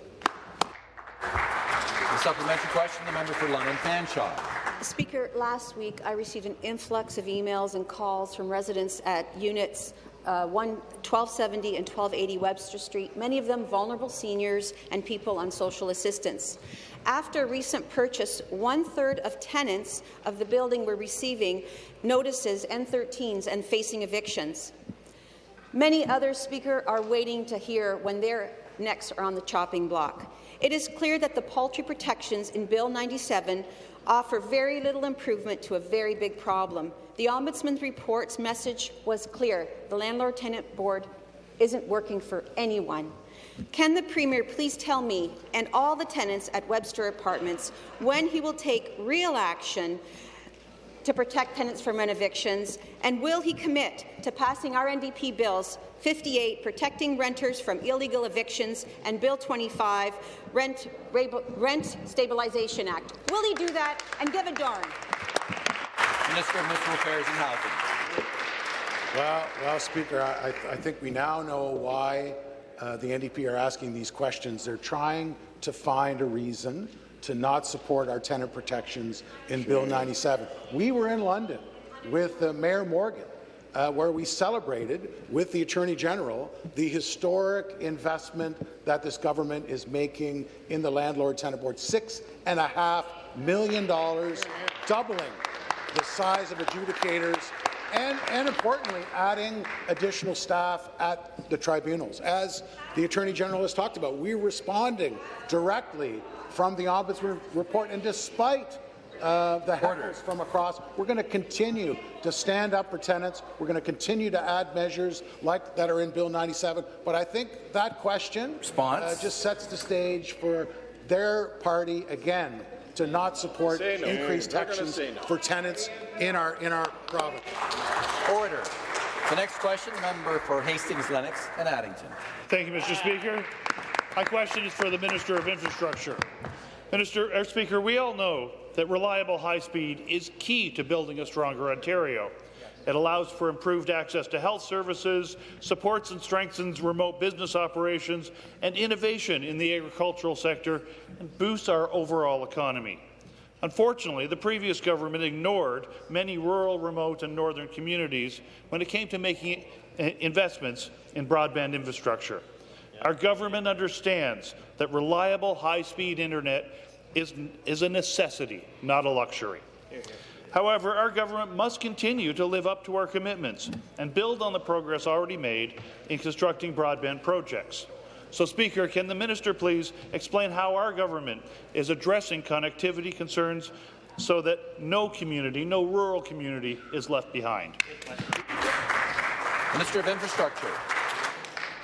The supplementary question, the member for London Fanshawe. Speaker, last week I received an influx of emails and calls from residents at units uh, 1, 1270 and 1280 Webster Street, many of them vulnerable seniors and people on social assistance. After a recent purchase, one-third of tenants of the building were receiving notices, N13s, and facing evictions. Many others, Speaker, are waiting to hear when their necks are on the chopping block. It is clear that the paltry protections in Bill 97 offer very little improvement to a very big problem. The Ombudsman's report's message was clear. The Landlord-Tenant Board isn't working for anyone. Can the Premier please tell me and all the tenants at Webster Apartments when he will take real action to protect tenants from rent evictions, and will he commit to passing our NDP bills 58, protecting renters from illegal evictions, and Bill 25, Rent, Rent Stabilization Act? Will he do that and give a darn? Minister of Municipal Affairs and Housing. Well, well, Speaker, I, I think we now know why uh, the NDP are asking these questions. They're trying to find a reason to not support our tenant protections in Bill 97. We were in London with uh, Mayor Morgan, uh, where we celebrated with the Attorney General the historic investment that this government is making in the Landlord-Tenant Board. Six and a half million dollars, doubling the size of adjudicators and, and, importantly, adding additional staff at the tribunals. As the Attorney General has talked about, we're responding directly from the Ombudsman report, and despite uh, the heckles from across, we're going to continue to stand up for tenants. We're going to continue to add measures like that are in Bill 97. But I think that question uh, just sets the stage for their party again to not support no. increased taxes no. for tenants in our in our province. Order. The next question, member for Hastings, Lennox and Addington. Thank you, Mr. Speaker. My question is for the Minister of Infrastructure. Minister, uh, Speaker, we all know that reliable high speed is key to building a stronger Ontario. It allows for improved access to health services, supports and strengthens remote business operations and innovation in the agricultural sector, and boosts our overall economy. Unfortunately, the previous government ignored many rural, remote and northern communities when it came to making investments in broadband infrastructure. Our government understands that reliable, high-speed internet is, is a necessity, not a luxury. However, our government must continue to live up to our commitments and build on the progress already made in constructing broadband projects. So, Speaker, can the minister please explain how our government is addressing connectivity concerns so that no community, no rural community, is left behind? Minister of Infrastructure.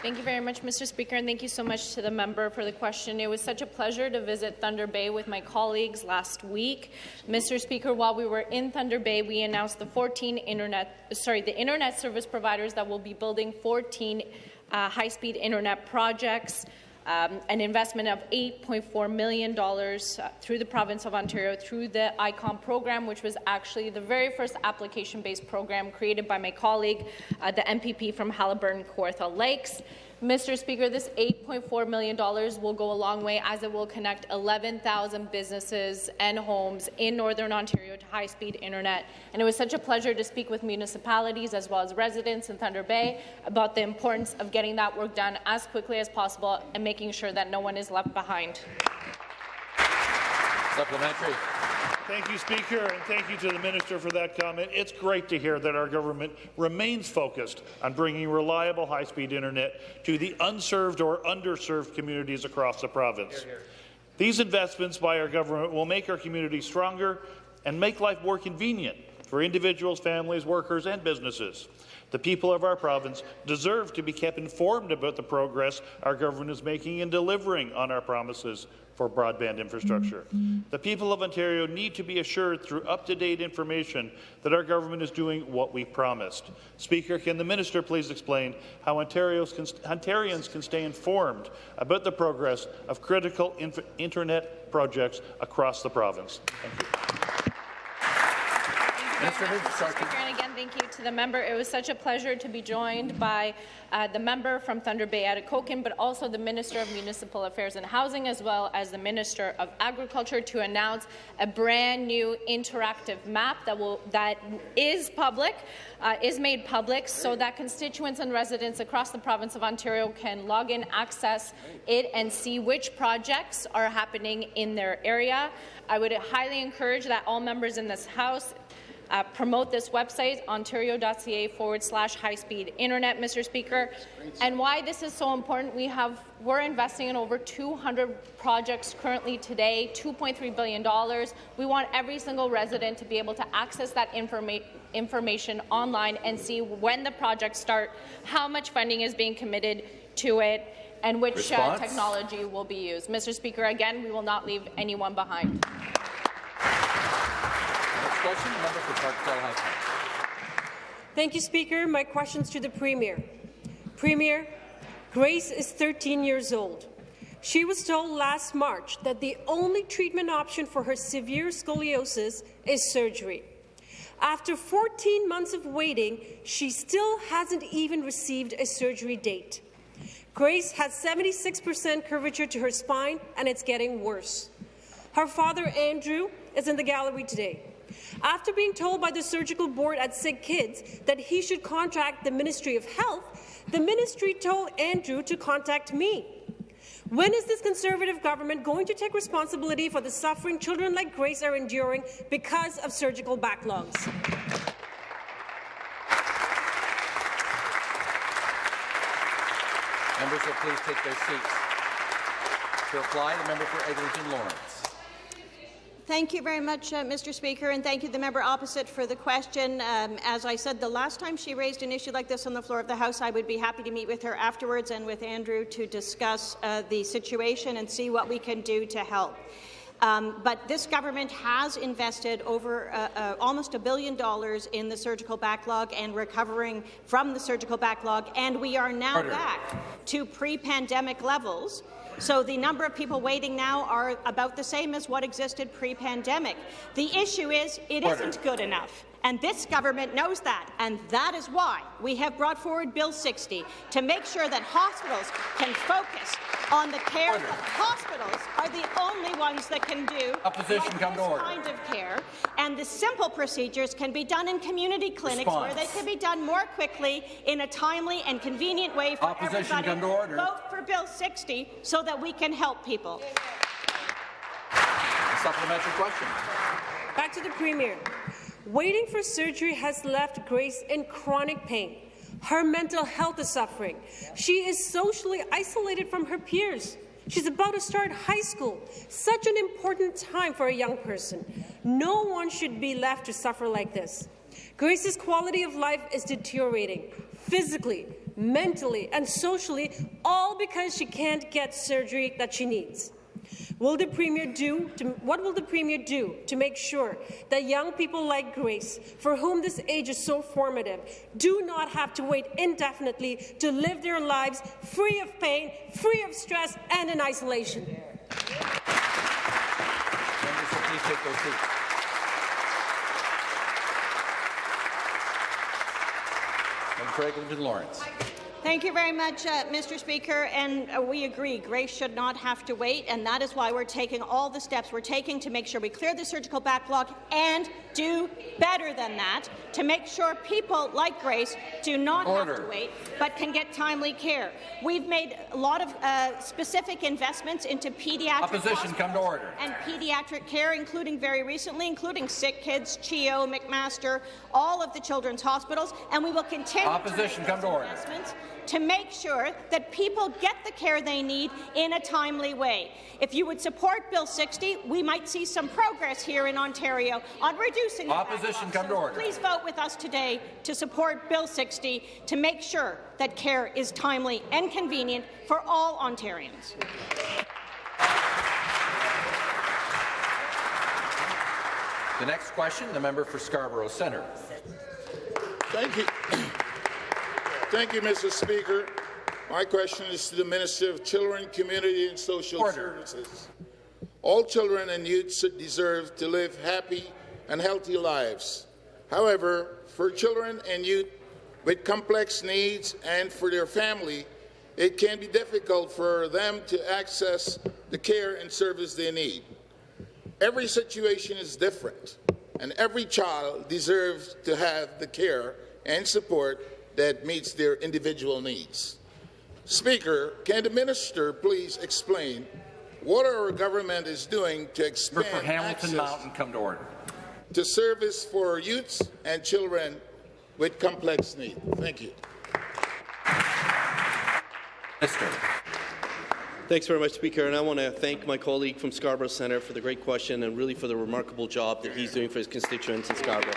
Thank you very much, Mr. Speaker, and thank you so much to the member for the question. It was such a pleasure to visit Thunder Bay with my colleagues last week. Mr. Speaker, while we were in Thunder Bay, we announced the 14 internet, sorry, the internet service providers that will be building 14 uh, high-speed internet projects um, an investment of $8.4 million uh, through the province of Ontario through the ICON program, which was actually the very first application-based program created by my colleague, uh, the MPP from Haliburton Kawartha Lakes. Mr. Speaker, this $8.4 million will go a long way as it will connect 11,000 businesses and homes in Northern Ontario to high-speed internet. And it was such a pleasure to speak with municipalities as well as residents in Thunder Bay about the importance of getting that work done as quickly as possible and making sure that no one is left behind. Supplementary. Thank you, Speaker, and thank you to the Minister for that comment. It's great to hear that our government remains focused on bringing reliable high-speed internet to the unserved or underserved communities across the province. Hear, hear. These investments by our government will make our communities stronger and make life more convenient for individuals, families, workers and businesses. The people of our province deserve to be kept informed about the progress our government is making in delivering on our promises for broadband infrastructure. The people of Ontario need to be assured through up-to-date information that our government is doing what we promised. Speaker, can the minister please explain how Ontarians can, Ontarians can stay informed about the progress of critical internet projects across the province? Thank you. Minister of Infrastructure. And again, thank you to the member. It was such a pleasure to be joined by uh, the member from Thunder Bay Atikokan, but also the Minister of Municipal Affairs and Housing, as well as the Minister of Agriculture, to announce a brand new interactive map that will that is public, uh, is made public, so that constituents and residents across the province of Ontario can log in, access it, and see which projects are happening in their area. I would highly encourage that all members in this House uh, promote this website, ontario.ca forward slash high-speed internet, Mr. Speaker. And why this is so important, we have, we're investing in over 200 projects currently today, $2.3 billion. We want every single resident to be able to access that informa information online and see when the projects start, how much funding is being committed to it, and which uh, technology will be used. Mr. Speaker, again, we will not leave anyone behind question, member for High Thank you, Speaker. My question's to the Premier. Premier, Grace is 13 years old. She was told last March that the only treatment option for her severe scoliosis is surgery. After 14 months of waiting, she still hasn't even received a surgery date. Grace has 76% curvature to her spine, and it's getting worse. Her father, Andrew, is in the gallery today. After being told by the surgical board at Sick Kids that he should contact the Ministry of Health, the ministry told Andrew to contact me. When is this Conservative government going to take responsibility for the suffering children like Grace are enduring because of surgical backlogs? Members will please take their seats. To reply, the member for Eglinton Lawrence. Thank you very much, uh, Mr. Speaker, and thank you the member opposite for the question. Um, as I said, the last time she raised an issue like this on the floor of the House, I would be happy to meet with her afterwards and with Andrew to discuss uh, the situation and see what we can do to help. Um, but this government has invested over uh, uh, almost a billion dollars in the surgical backlog and recovering from the surgical backlog, and we are now Order. back to pre-pandemic levels so the number of people waiting now are about the same as what existed pre-pandemic. The issue is it not good enough. And this government knows that, and that is why we have brought forward Bill 60 to make sure that hospitals can focus on the care order. that hospitals are the only ones that can do Opposition like come this to order. kind of care. And the simple procedures can be done in community clinics Response. where they can be done more quickly in a timely and convenient way for Opposition everybody. Come to order. Vote for Bill 60 so that we can help people. A supplementary question. Back to the Premier. Waiting for surgery has left Grace in chronic pain. Her mental health is suffering. She is socially isolated from her peers. She's about to start high school, such an important time for a young person. No one should be left to suffer like this. Grace's quality of life is deteriorating, physically, mentally, and socially, all because she can't get surgery that she needs. Will the Premier do to, what will the Premier do to make sure that young people like Grace, for whom this age is so formative, do not have to wait indefinitely to live their lives free of pain, free of stress, and in isolation? Seats. Member Lawrence. Thank you very much, uh, Mr. Speaker. And uh, we agree, Grace should not have to wait, and that is why we're taking all the steps we're taking to make sure we clear the surgical backlog and do better than that to make sure people like Grace do not Order. have to wait, but can get timely care. We've made a lot of uh, specific investments into pediatric Opposition, come to order. and pediatric care, including very recently, including Sick Kids, CHEO, McMaster, all of the children's hospitals, and we will continue Opposition, to come to order to make sure that people get the care they need in a timely way. If you would support Bill 60, we might see some progress here in Ontario on reducing Opposition come to order. Please vote with us today to support Bill 60 to make sure that care is timely and convenient for all Ontarians. The next question, the member for Scarborough Centre. Thank you. Thank you, Mr. Speaker. My question is to the Minister of Children, Community and Social Order. Services. All children and youths deserve to live happy and healthy lives. However, for children and youth with complex needs and for their family, it can be difficult for them to access the care and service they need. Every situation is different, and every child deserves to have the care and support that meets their individual needs. Speaker, can the minister please explain what our government is doing to expand Member for Hamilton access Mountain, come to order. to service for youths and children with complex needs? Thank you. Minister. Thanks very much, Speaker, and I want to thank my colleague from Scarborough Centre for the great question and really for the remarkable job that he's doing for his constituents in Scarborough.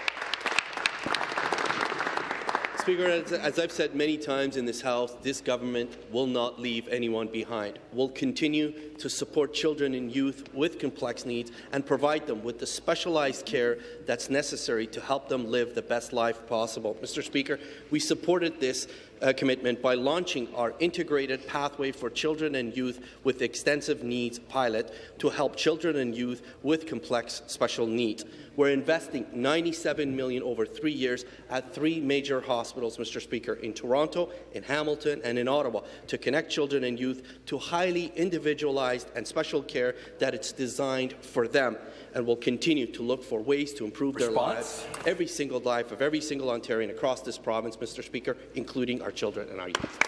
Speaker, as, as, I've said many times in this House, this government will not leave anyone behind. We'll continue to support children and youth with complex needs and provide them with the specialized care that's necessary to help them live the best life possible. Mr. Speaker, we supported this uh, commitment by launching our integrated pathway for children and youth with extensive needs pilot to help children and youth with complex special needs. We're investing 97 million over three years at three major hospitals, Mr. Speaker, in Toronto, in Hamilton, and in Ottawa, to connect children and youth to highly individualized and special care that it's designed for them. And will continue to look for ways to improve Response? their lives, every single life of every single Ontarian across this province, Mr. Speaker, including our children and our youth.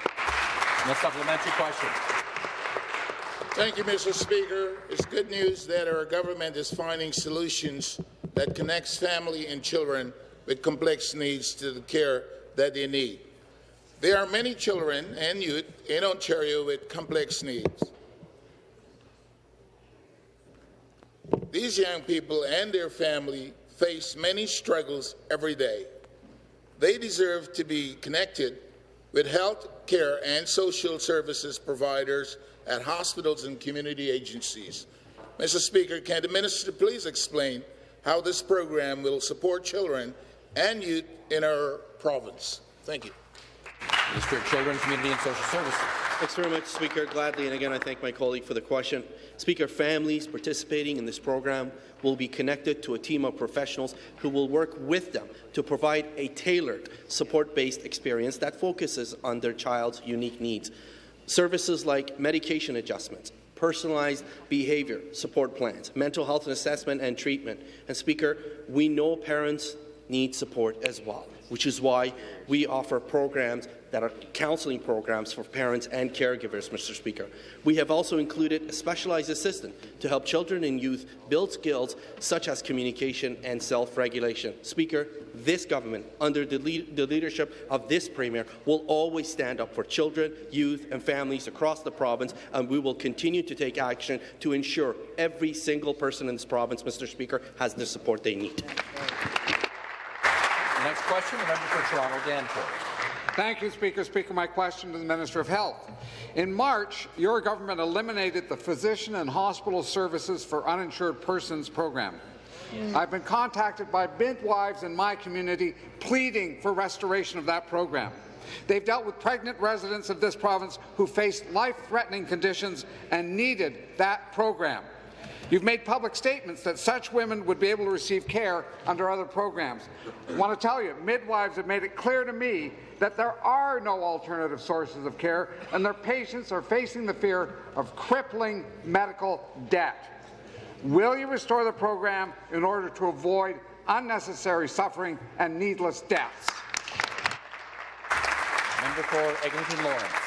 No supplementary question. Thank you, Mr. Speaker. It's good news that our government is finding solutions that connects family and children with complex needs to the care that they need. There are many children and youth in Ontario with complex needs. These young people and their family face many struggles every day. They deserve to be connected with health care and social services providers at hospitals and community agencies. Mr. Speaker, can the minister please explain how this program will support children and youth in our province? Thank you. Minister of Children, Community and Social Services. Thanks very much, Speaker. Gladly, and again, I thank my colleague for the question. Speaker, families participating in this program will be connected to a team of professionals who will work with them to provide a tailored, support-based experience that focuses on their child's unique needs. Services like medication adjustments, personalized behavior support plans, mental health assessment and treatment. And Speaker, we know parents need support as well, which is why we offer programs that are counselling programs for parents and caregivers, Mr. Speaker. We have also included a specialized assistant to help children and youth build skills such as communication and self-regulation. Speaker, this government, under the, lead the, leadership of this Premier, will always stand up for children, youth and families across the province, and we will continue to take action to ensure every single person in this province, Mr. Speaker, has the support they need. Next question, the member for Toronto Danforth. Thank you, Speaker. Speaker, my question to the Minister of Health. In March, your government eliminated the Physician and Hospital Services for Uninsured Persons program. Mm. I've been contacted by midwives in my community pleading for restoration of that program. They've dealt with pregnant residents of this province who faced life-threatening conditions and needed that program. You've made public statements that such women would be able to receive care under other programs. I want to tell you, midwives have made it clear to me that there are no alternative sources of care, and their patients are facing the fear of crippling medical debt. Will you restore the program in order to avoid unnecessary suffering and needless deaths? Member for Eglinton Lawrence.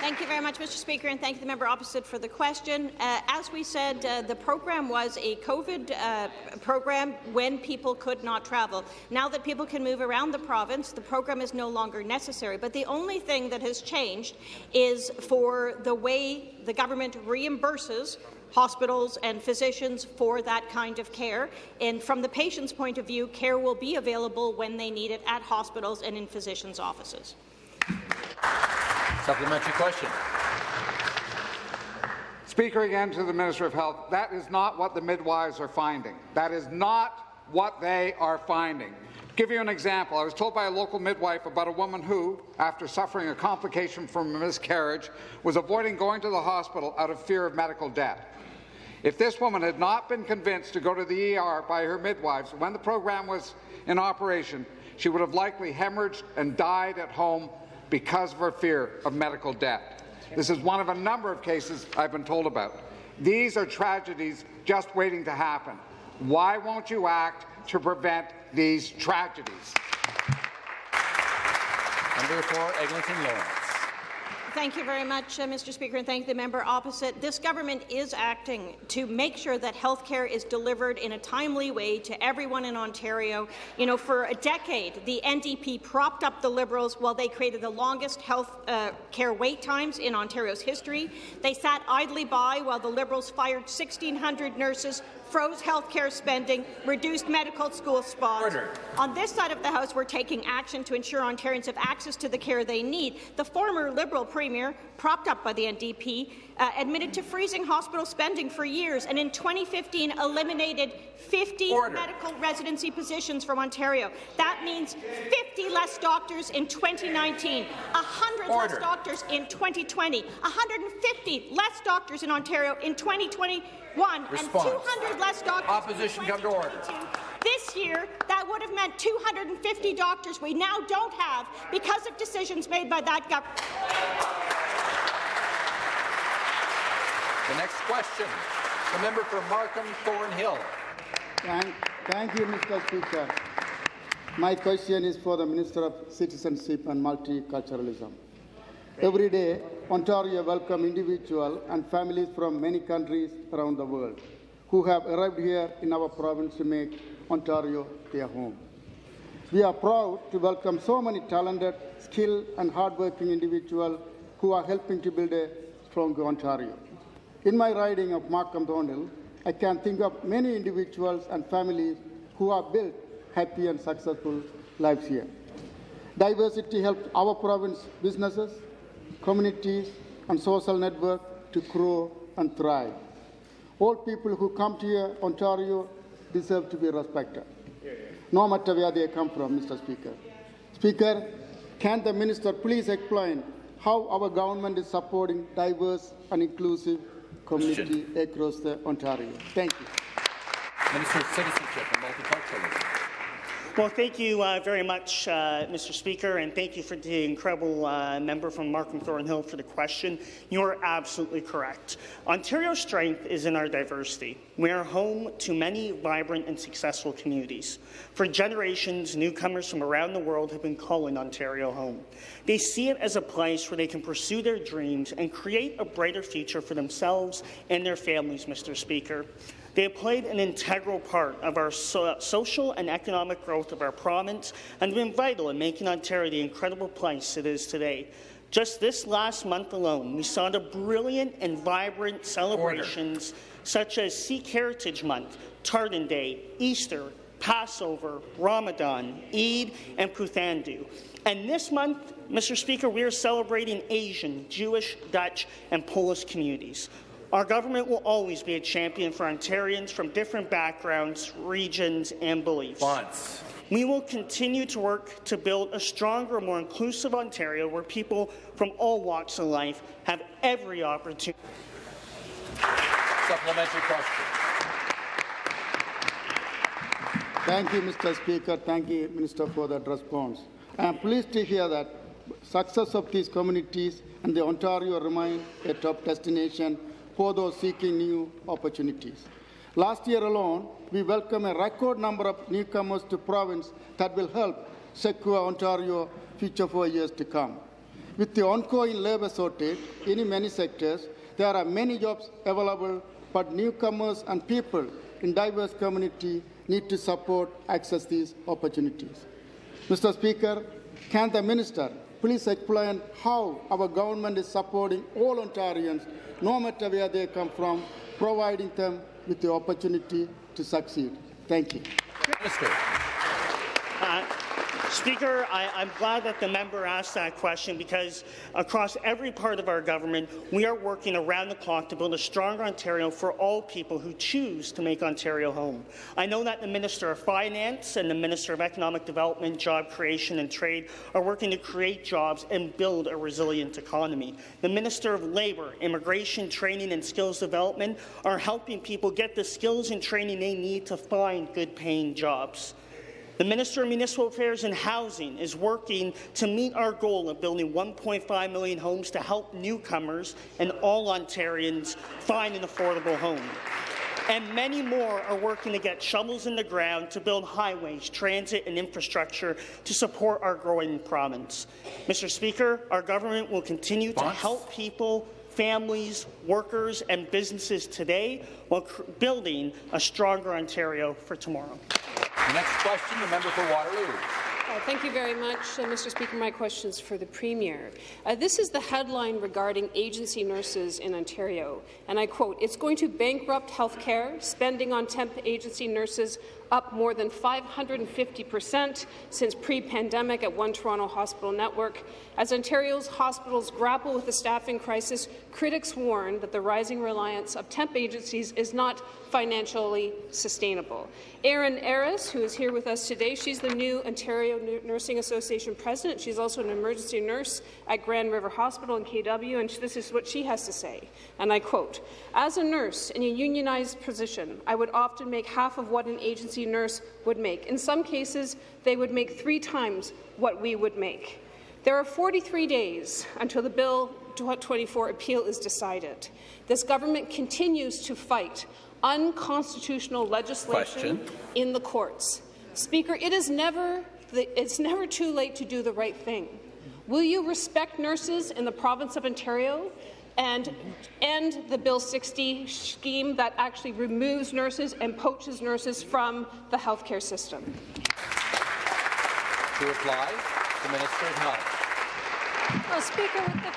Thank you very much, Mr. Speaker, and thank you, the member opposite, for the question. Uh, as we said, uh, the program was a COVID uh, program when people could not travel. Now that people can move around the province, the program is no longer necessary. But the only thing that has changed is for the way the government reimburses hospitals and physicians for that kind of care. And from the patient's point of view, care will be available when they need it at hospitals and in physicians' offices. Supplementary question. Speaker, again to the Minister of Health, that is not what the midwives are finding. That is not what they are finding. Give you an example. I was told by a local midwife about a woman who, after suffering a complication from a miscarriage, was avoiding going to the hospital out of fear of medical debt. If this woman had not been convinced to go to the ER by her midwives when the program was in operation, she would have likely hemorrhaged and died at home because of her fear of medical debt. This is one of a number of cases I've been told about. These are tragedies just waiting to happen. Why won't you act to prevent these tragedies? Member for Eglinton Lawrence. Thank you very much, uh, Mr. Speaker, and thank the member opposite. This government is acting to make sure that health care is delivered in a timely way to everyone in Ontario. You know, for a decade, the NDP propped up the Liberals while they created the longest health uh, care wait times in Ontario's history. They sat idly by while the Liberals fired 1,600 nurses, froze healthcare spending, reduced medical school spots. Order. On this side of the House, we're taking action to ensure Ontarians have access to the care they need. The former Liberal Premier, propped up by the NDP, uh, admitted to freezing hospital spending for years, and in 2015 eliminated 50 Order. medical residency positions from Ontario. That means 50 less doctors in 2019, 100 Order. less doctors in 2020, 150 less doctors in Ontario in 2021, Response. and 200 less doctors Opposition in come to order. This year, that would have meant 250 doctors we now don't have because of decisions made by that government. The next question, the member for Markham Thornhill. Thank, thank you, Mr. Speaker. My question is for the Minister of Citizenship and Multiculturalism. Every day, Ontario welcomes individuals and families from many countries around the world who have arrived here in our province to make Ontario their home. We are proud to welcome so many talented, skilled, and hardworking individuals who are helping to build a stronger Ontario. In my riding of Markham Thornhill, I can think of many individuals and families who have built happy and successful lives here. Diversity helps our province businesses, communities, and social network to grow and thrive. All people who come to here, Ontario deserve to be respected, no matter where they come from, Mr. Speaker. Speaker, can the minister please explain how our government is supporting diverse and inclusive community across the Ontario? Thank you. Minister of Citizenship and Multiculturalism. Well, thank you uh, very much, uh, Mr. Speaker, and thank you for the incredible uh, member from Markham Thornhill for the question. You are absolutely correct. Ontario's strength is in our diversity. We are home to many vibrant and successful communities. For generations, newcomers from around the world have been calling Ontario home. They see it as a place where they can pursue their dreams and create a brighter future for themselves and their families, Mr. Speaker. They have played an integral part of our so social and economic growth of our province and been vital in making Ontario the incredible place it is today. Just this last month alone, we saw the brilliant and vibrant celebrations Order. such as Sikh Heritage Month, Tartan Day, Easter, Passover, Ramadan, Eid, and Puthandu. And this month, Mr. Speaker, we are celebrating Asian, Jewish, Dutch, and Polish communities. Our government will always be a champion for Ontarians from different backgrounds, regions, and beliefs. Bonds. We will continue to work to build a stronger, more inclusive Ontario where people from all walks of life have every opportunity. Supplementary question. Thank you, Mr. Speaker. Thank you, Minister, for that response. I am pleased to hear that success of these communities and the Ontario remain a top destination for those seeking new opportunities. Last year alone, we welcomed a record number of newcomers to province that will help secure Ontario future for years to come. With the ongoing labour shortage in many sectors, there are many jobs available, but newcomers and people in diverse community need to support access these opportunities. Mr. Speaker, can the minister please explain how our government is supporting all Ontarians no matter where they come from, providing them with the opportunity to succeed. Thank you. Uh, Speaker, I, I'm glad that the member asked that question because across every part of our government, we are working around the clock to build a stronger Ontario for all people who choose to make Ontario home. I know that the Minister of Finance and the Minister of Economic Development, Job Creation and Trade are working to create jobs and build a resilient economy. The Minister of Labour, Immigration, Training and Skills Development are helping people get the skills and training they need to find good-paying jobs. The Minister of Municipal Affairs and Housing is working to meet our goal of building 1.5 million homes to help newcomers and all Ontarians find an affordable home. And many more are working to get shovels in the ground to build highways, transit and infrastructure to support our growing province. Mr. Speaker, our government will continue to help people families, workers and businesses today while building a stronger Ontario for tomorrow. The next question, the member for Waterloo. Uh, thank you very much, uh, Mr. Speaker. My question is for the Premier. Uh, this is the headline regarding agency nurses in Ontario, and I quote, It's going to bankrupt health care, Spending on temp agency nurses up more than 550 per cent since pre-pandemic at One Toronto Hospital Network. As Ontario's hospitals grapple with the staffing crisis, critics warn that the rising reliance of temp agencies is not financially sustainable. Erin Ariss, who is here with us today, she's the new Ontario Nursing Association president. She's also an emergency nurse at Grand River Hospital in KW, and this is what she has to say, and I quote, As a nurse in a unionized position, I would often make half of what an agency nurse would make. In some cases, they would make three times what we would make. There are 43 days until the Bill 24 appeal is decided. This government continues to fight unconstitutional legislation Question. in the courts. Speaker, it is never it's never too late to do the right thing. Will you respect nurses in the province of Ontario and end the Bill 60 scheme that actually removes nurses and poaches nurses from the healthcare system? To reply, the Minister of Health. Well, Speaker, with the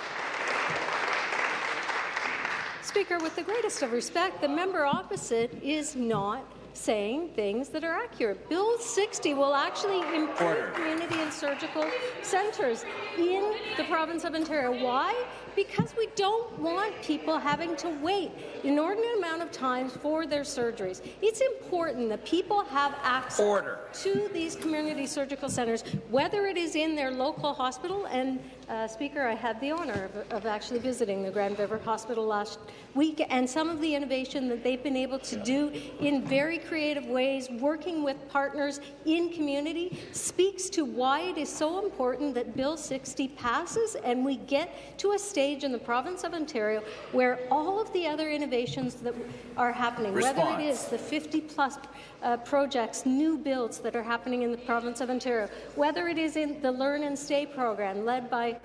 Speaker, with the greatest of respect, the member opposite is not saying things that are accurate. Bill 60 will actually improve Order. community and surgical centres in the province of Ontario. Why? Because we don't want people having to wait inordinate amount of times for their surgeries. It's important that people have access Order. to these community surgical centres, whether it is in their local hospital. And, uh, Speaker, I had the honour of, of actually visiting the Grand River Hospital last week, and some of the innovation that they've been able to do in very creative ways, working with partners in community, speaks to why it is so important that Bill 60 passes and we get to a stage in the province of Ontario where all of the other innovations that are happening, Response. whether it is the 50-plus uh, projects, new builds that are happening in the province of Ontario, whether it is in the Learn and Stay program led by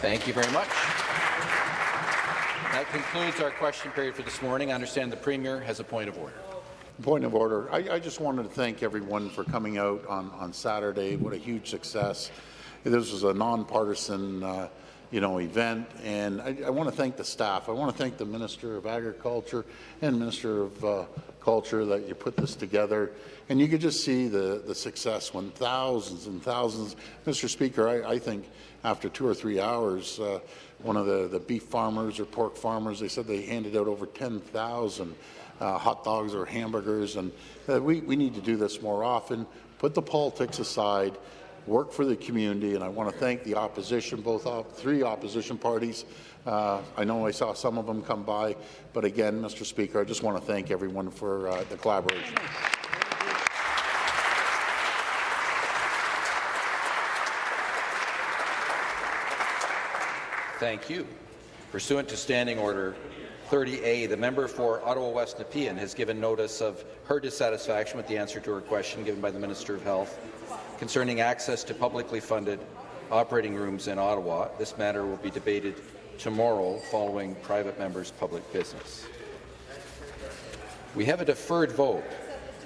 Thank you very much. That concludes our question period for this morning. I understand the Premier has a point of order. Point of order. I, I just wanted to thank everyone for coming out on, on Saturday. What a huge success. This was a nonpartisan uh, you know, event, and I, I want to thank the staff. I want to thank the Minister of Agriculture and Minister of uh, Culture that you put this together. And you could just see the, the success when thousands and thousands. Mr. Speaker, I, I think after two or three hours, uh, one of the, the beef farmers or pork farmers, they said they handed out over 10,000 uh, hot dogs or hamburgers. And uh, we, we need to do this more often. Put the politics aside, work for the community. And I want to thank the opposition, both op three opposition parties. Uh, I know I saw some of them come by. But again, Mr. Speaker, I just want to thank everyone for uh, the collaboration. Thank you. Pursuant to Standing Order 30A, the member for Ottawa West Nepean has given notice of her dissatisfaction with the answer to her question given by the Minister of Health concerning access to publicly funded operating rooms in Ottawa. This matter will be debated tomorrow following private members' public business. We have a deferred vote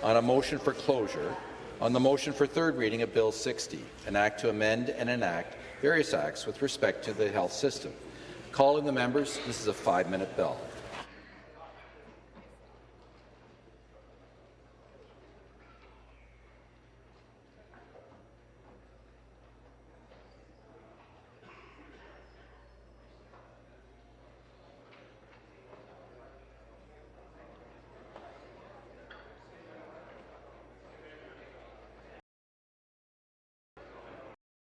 on a motion for closure on the motion for third reading of Bill 60, an act to amend and enact various acts with respect to the health system. Calling the members, this is a five-minute bell.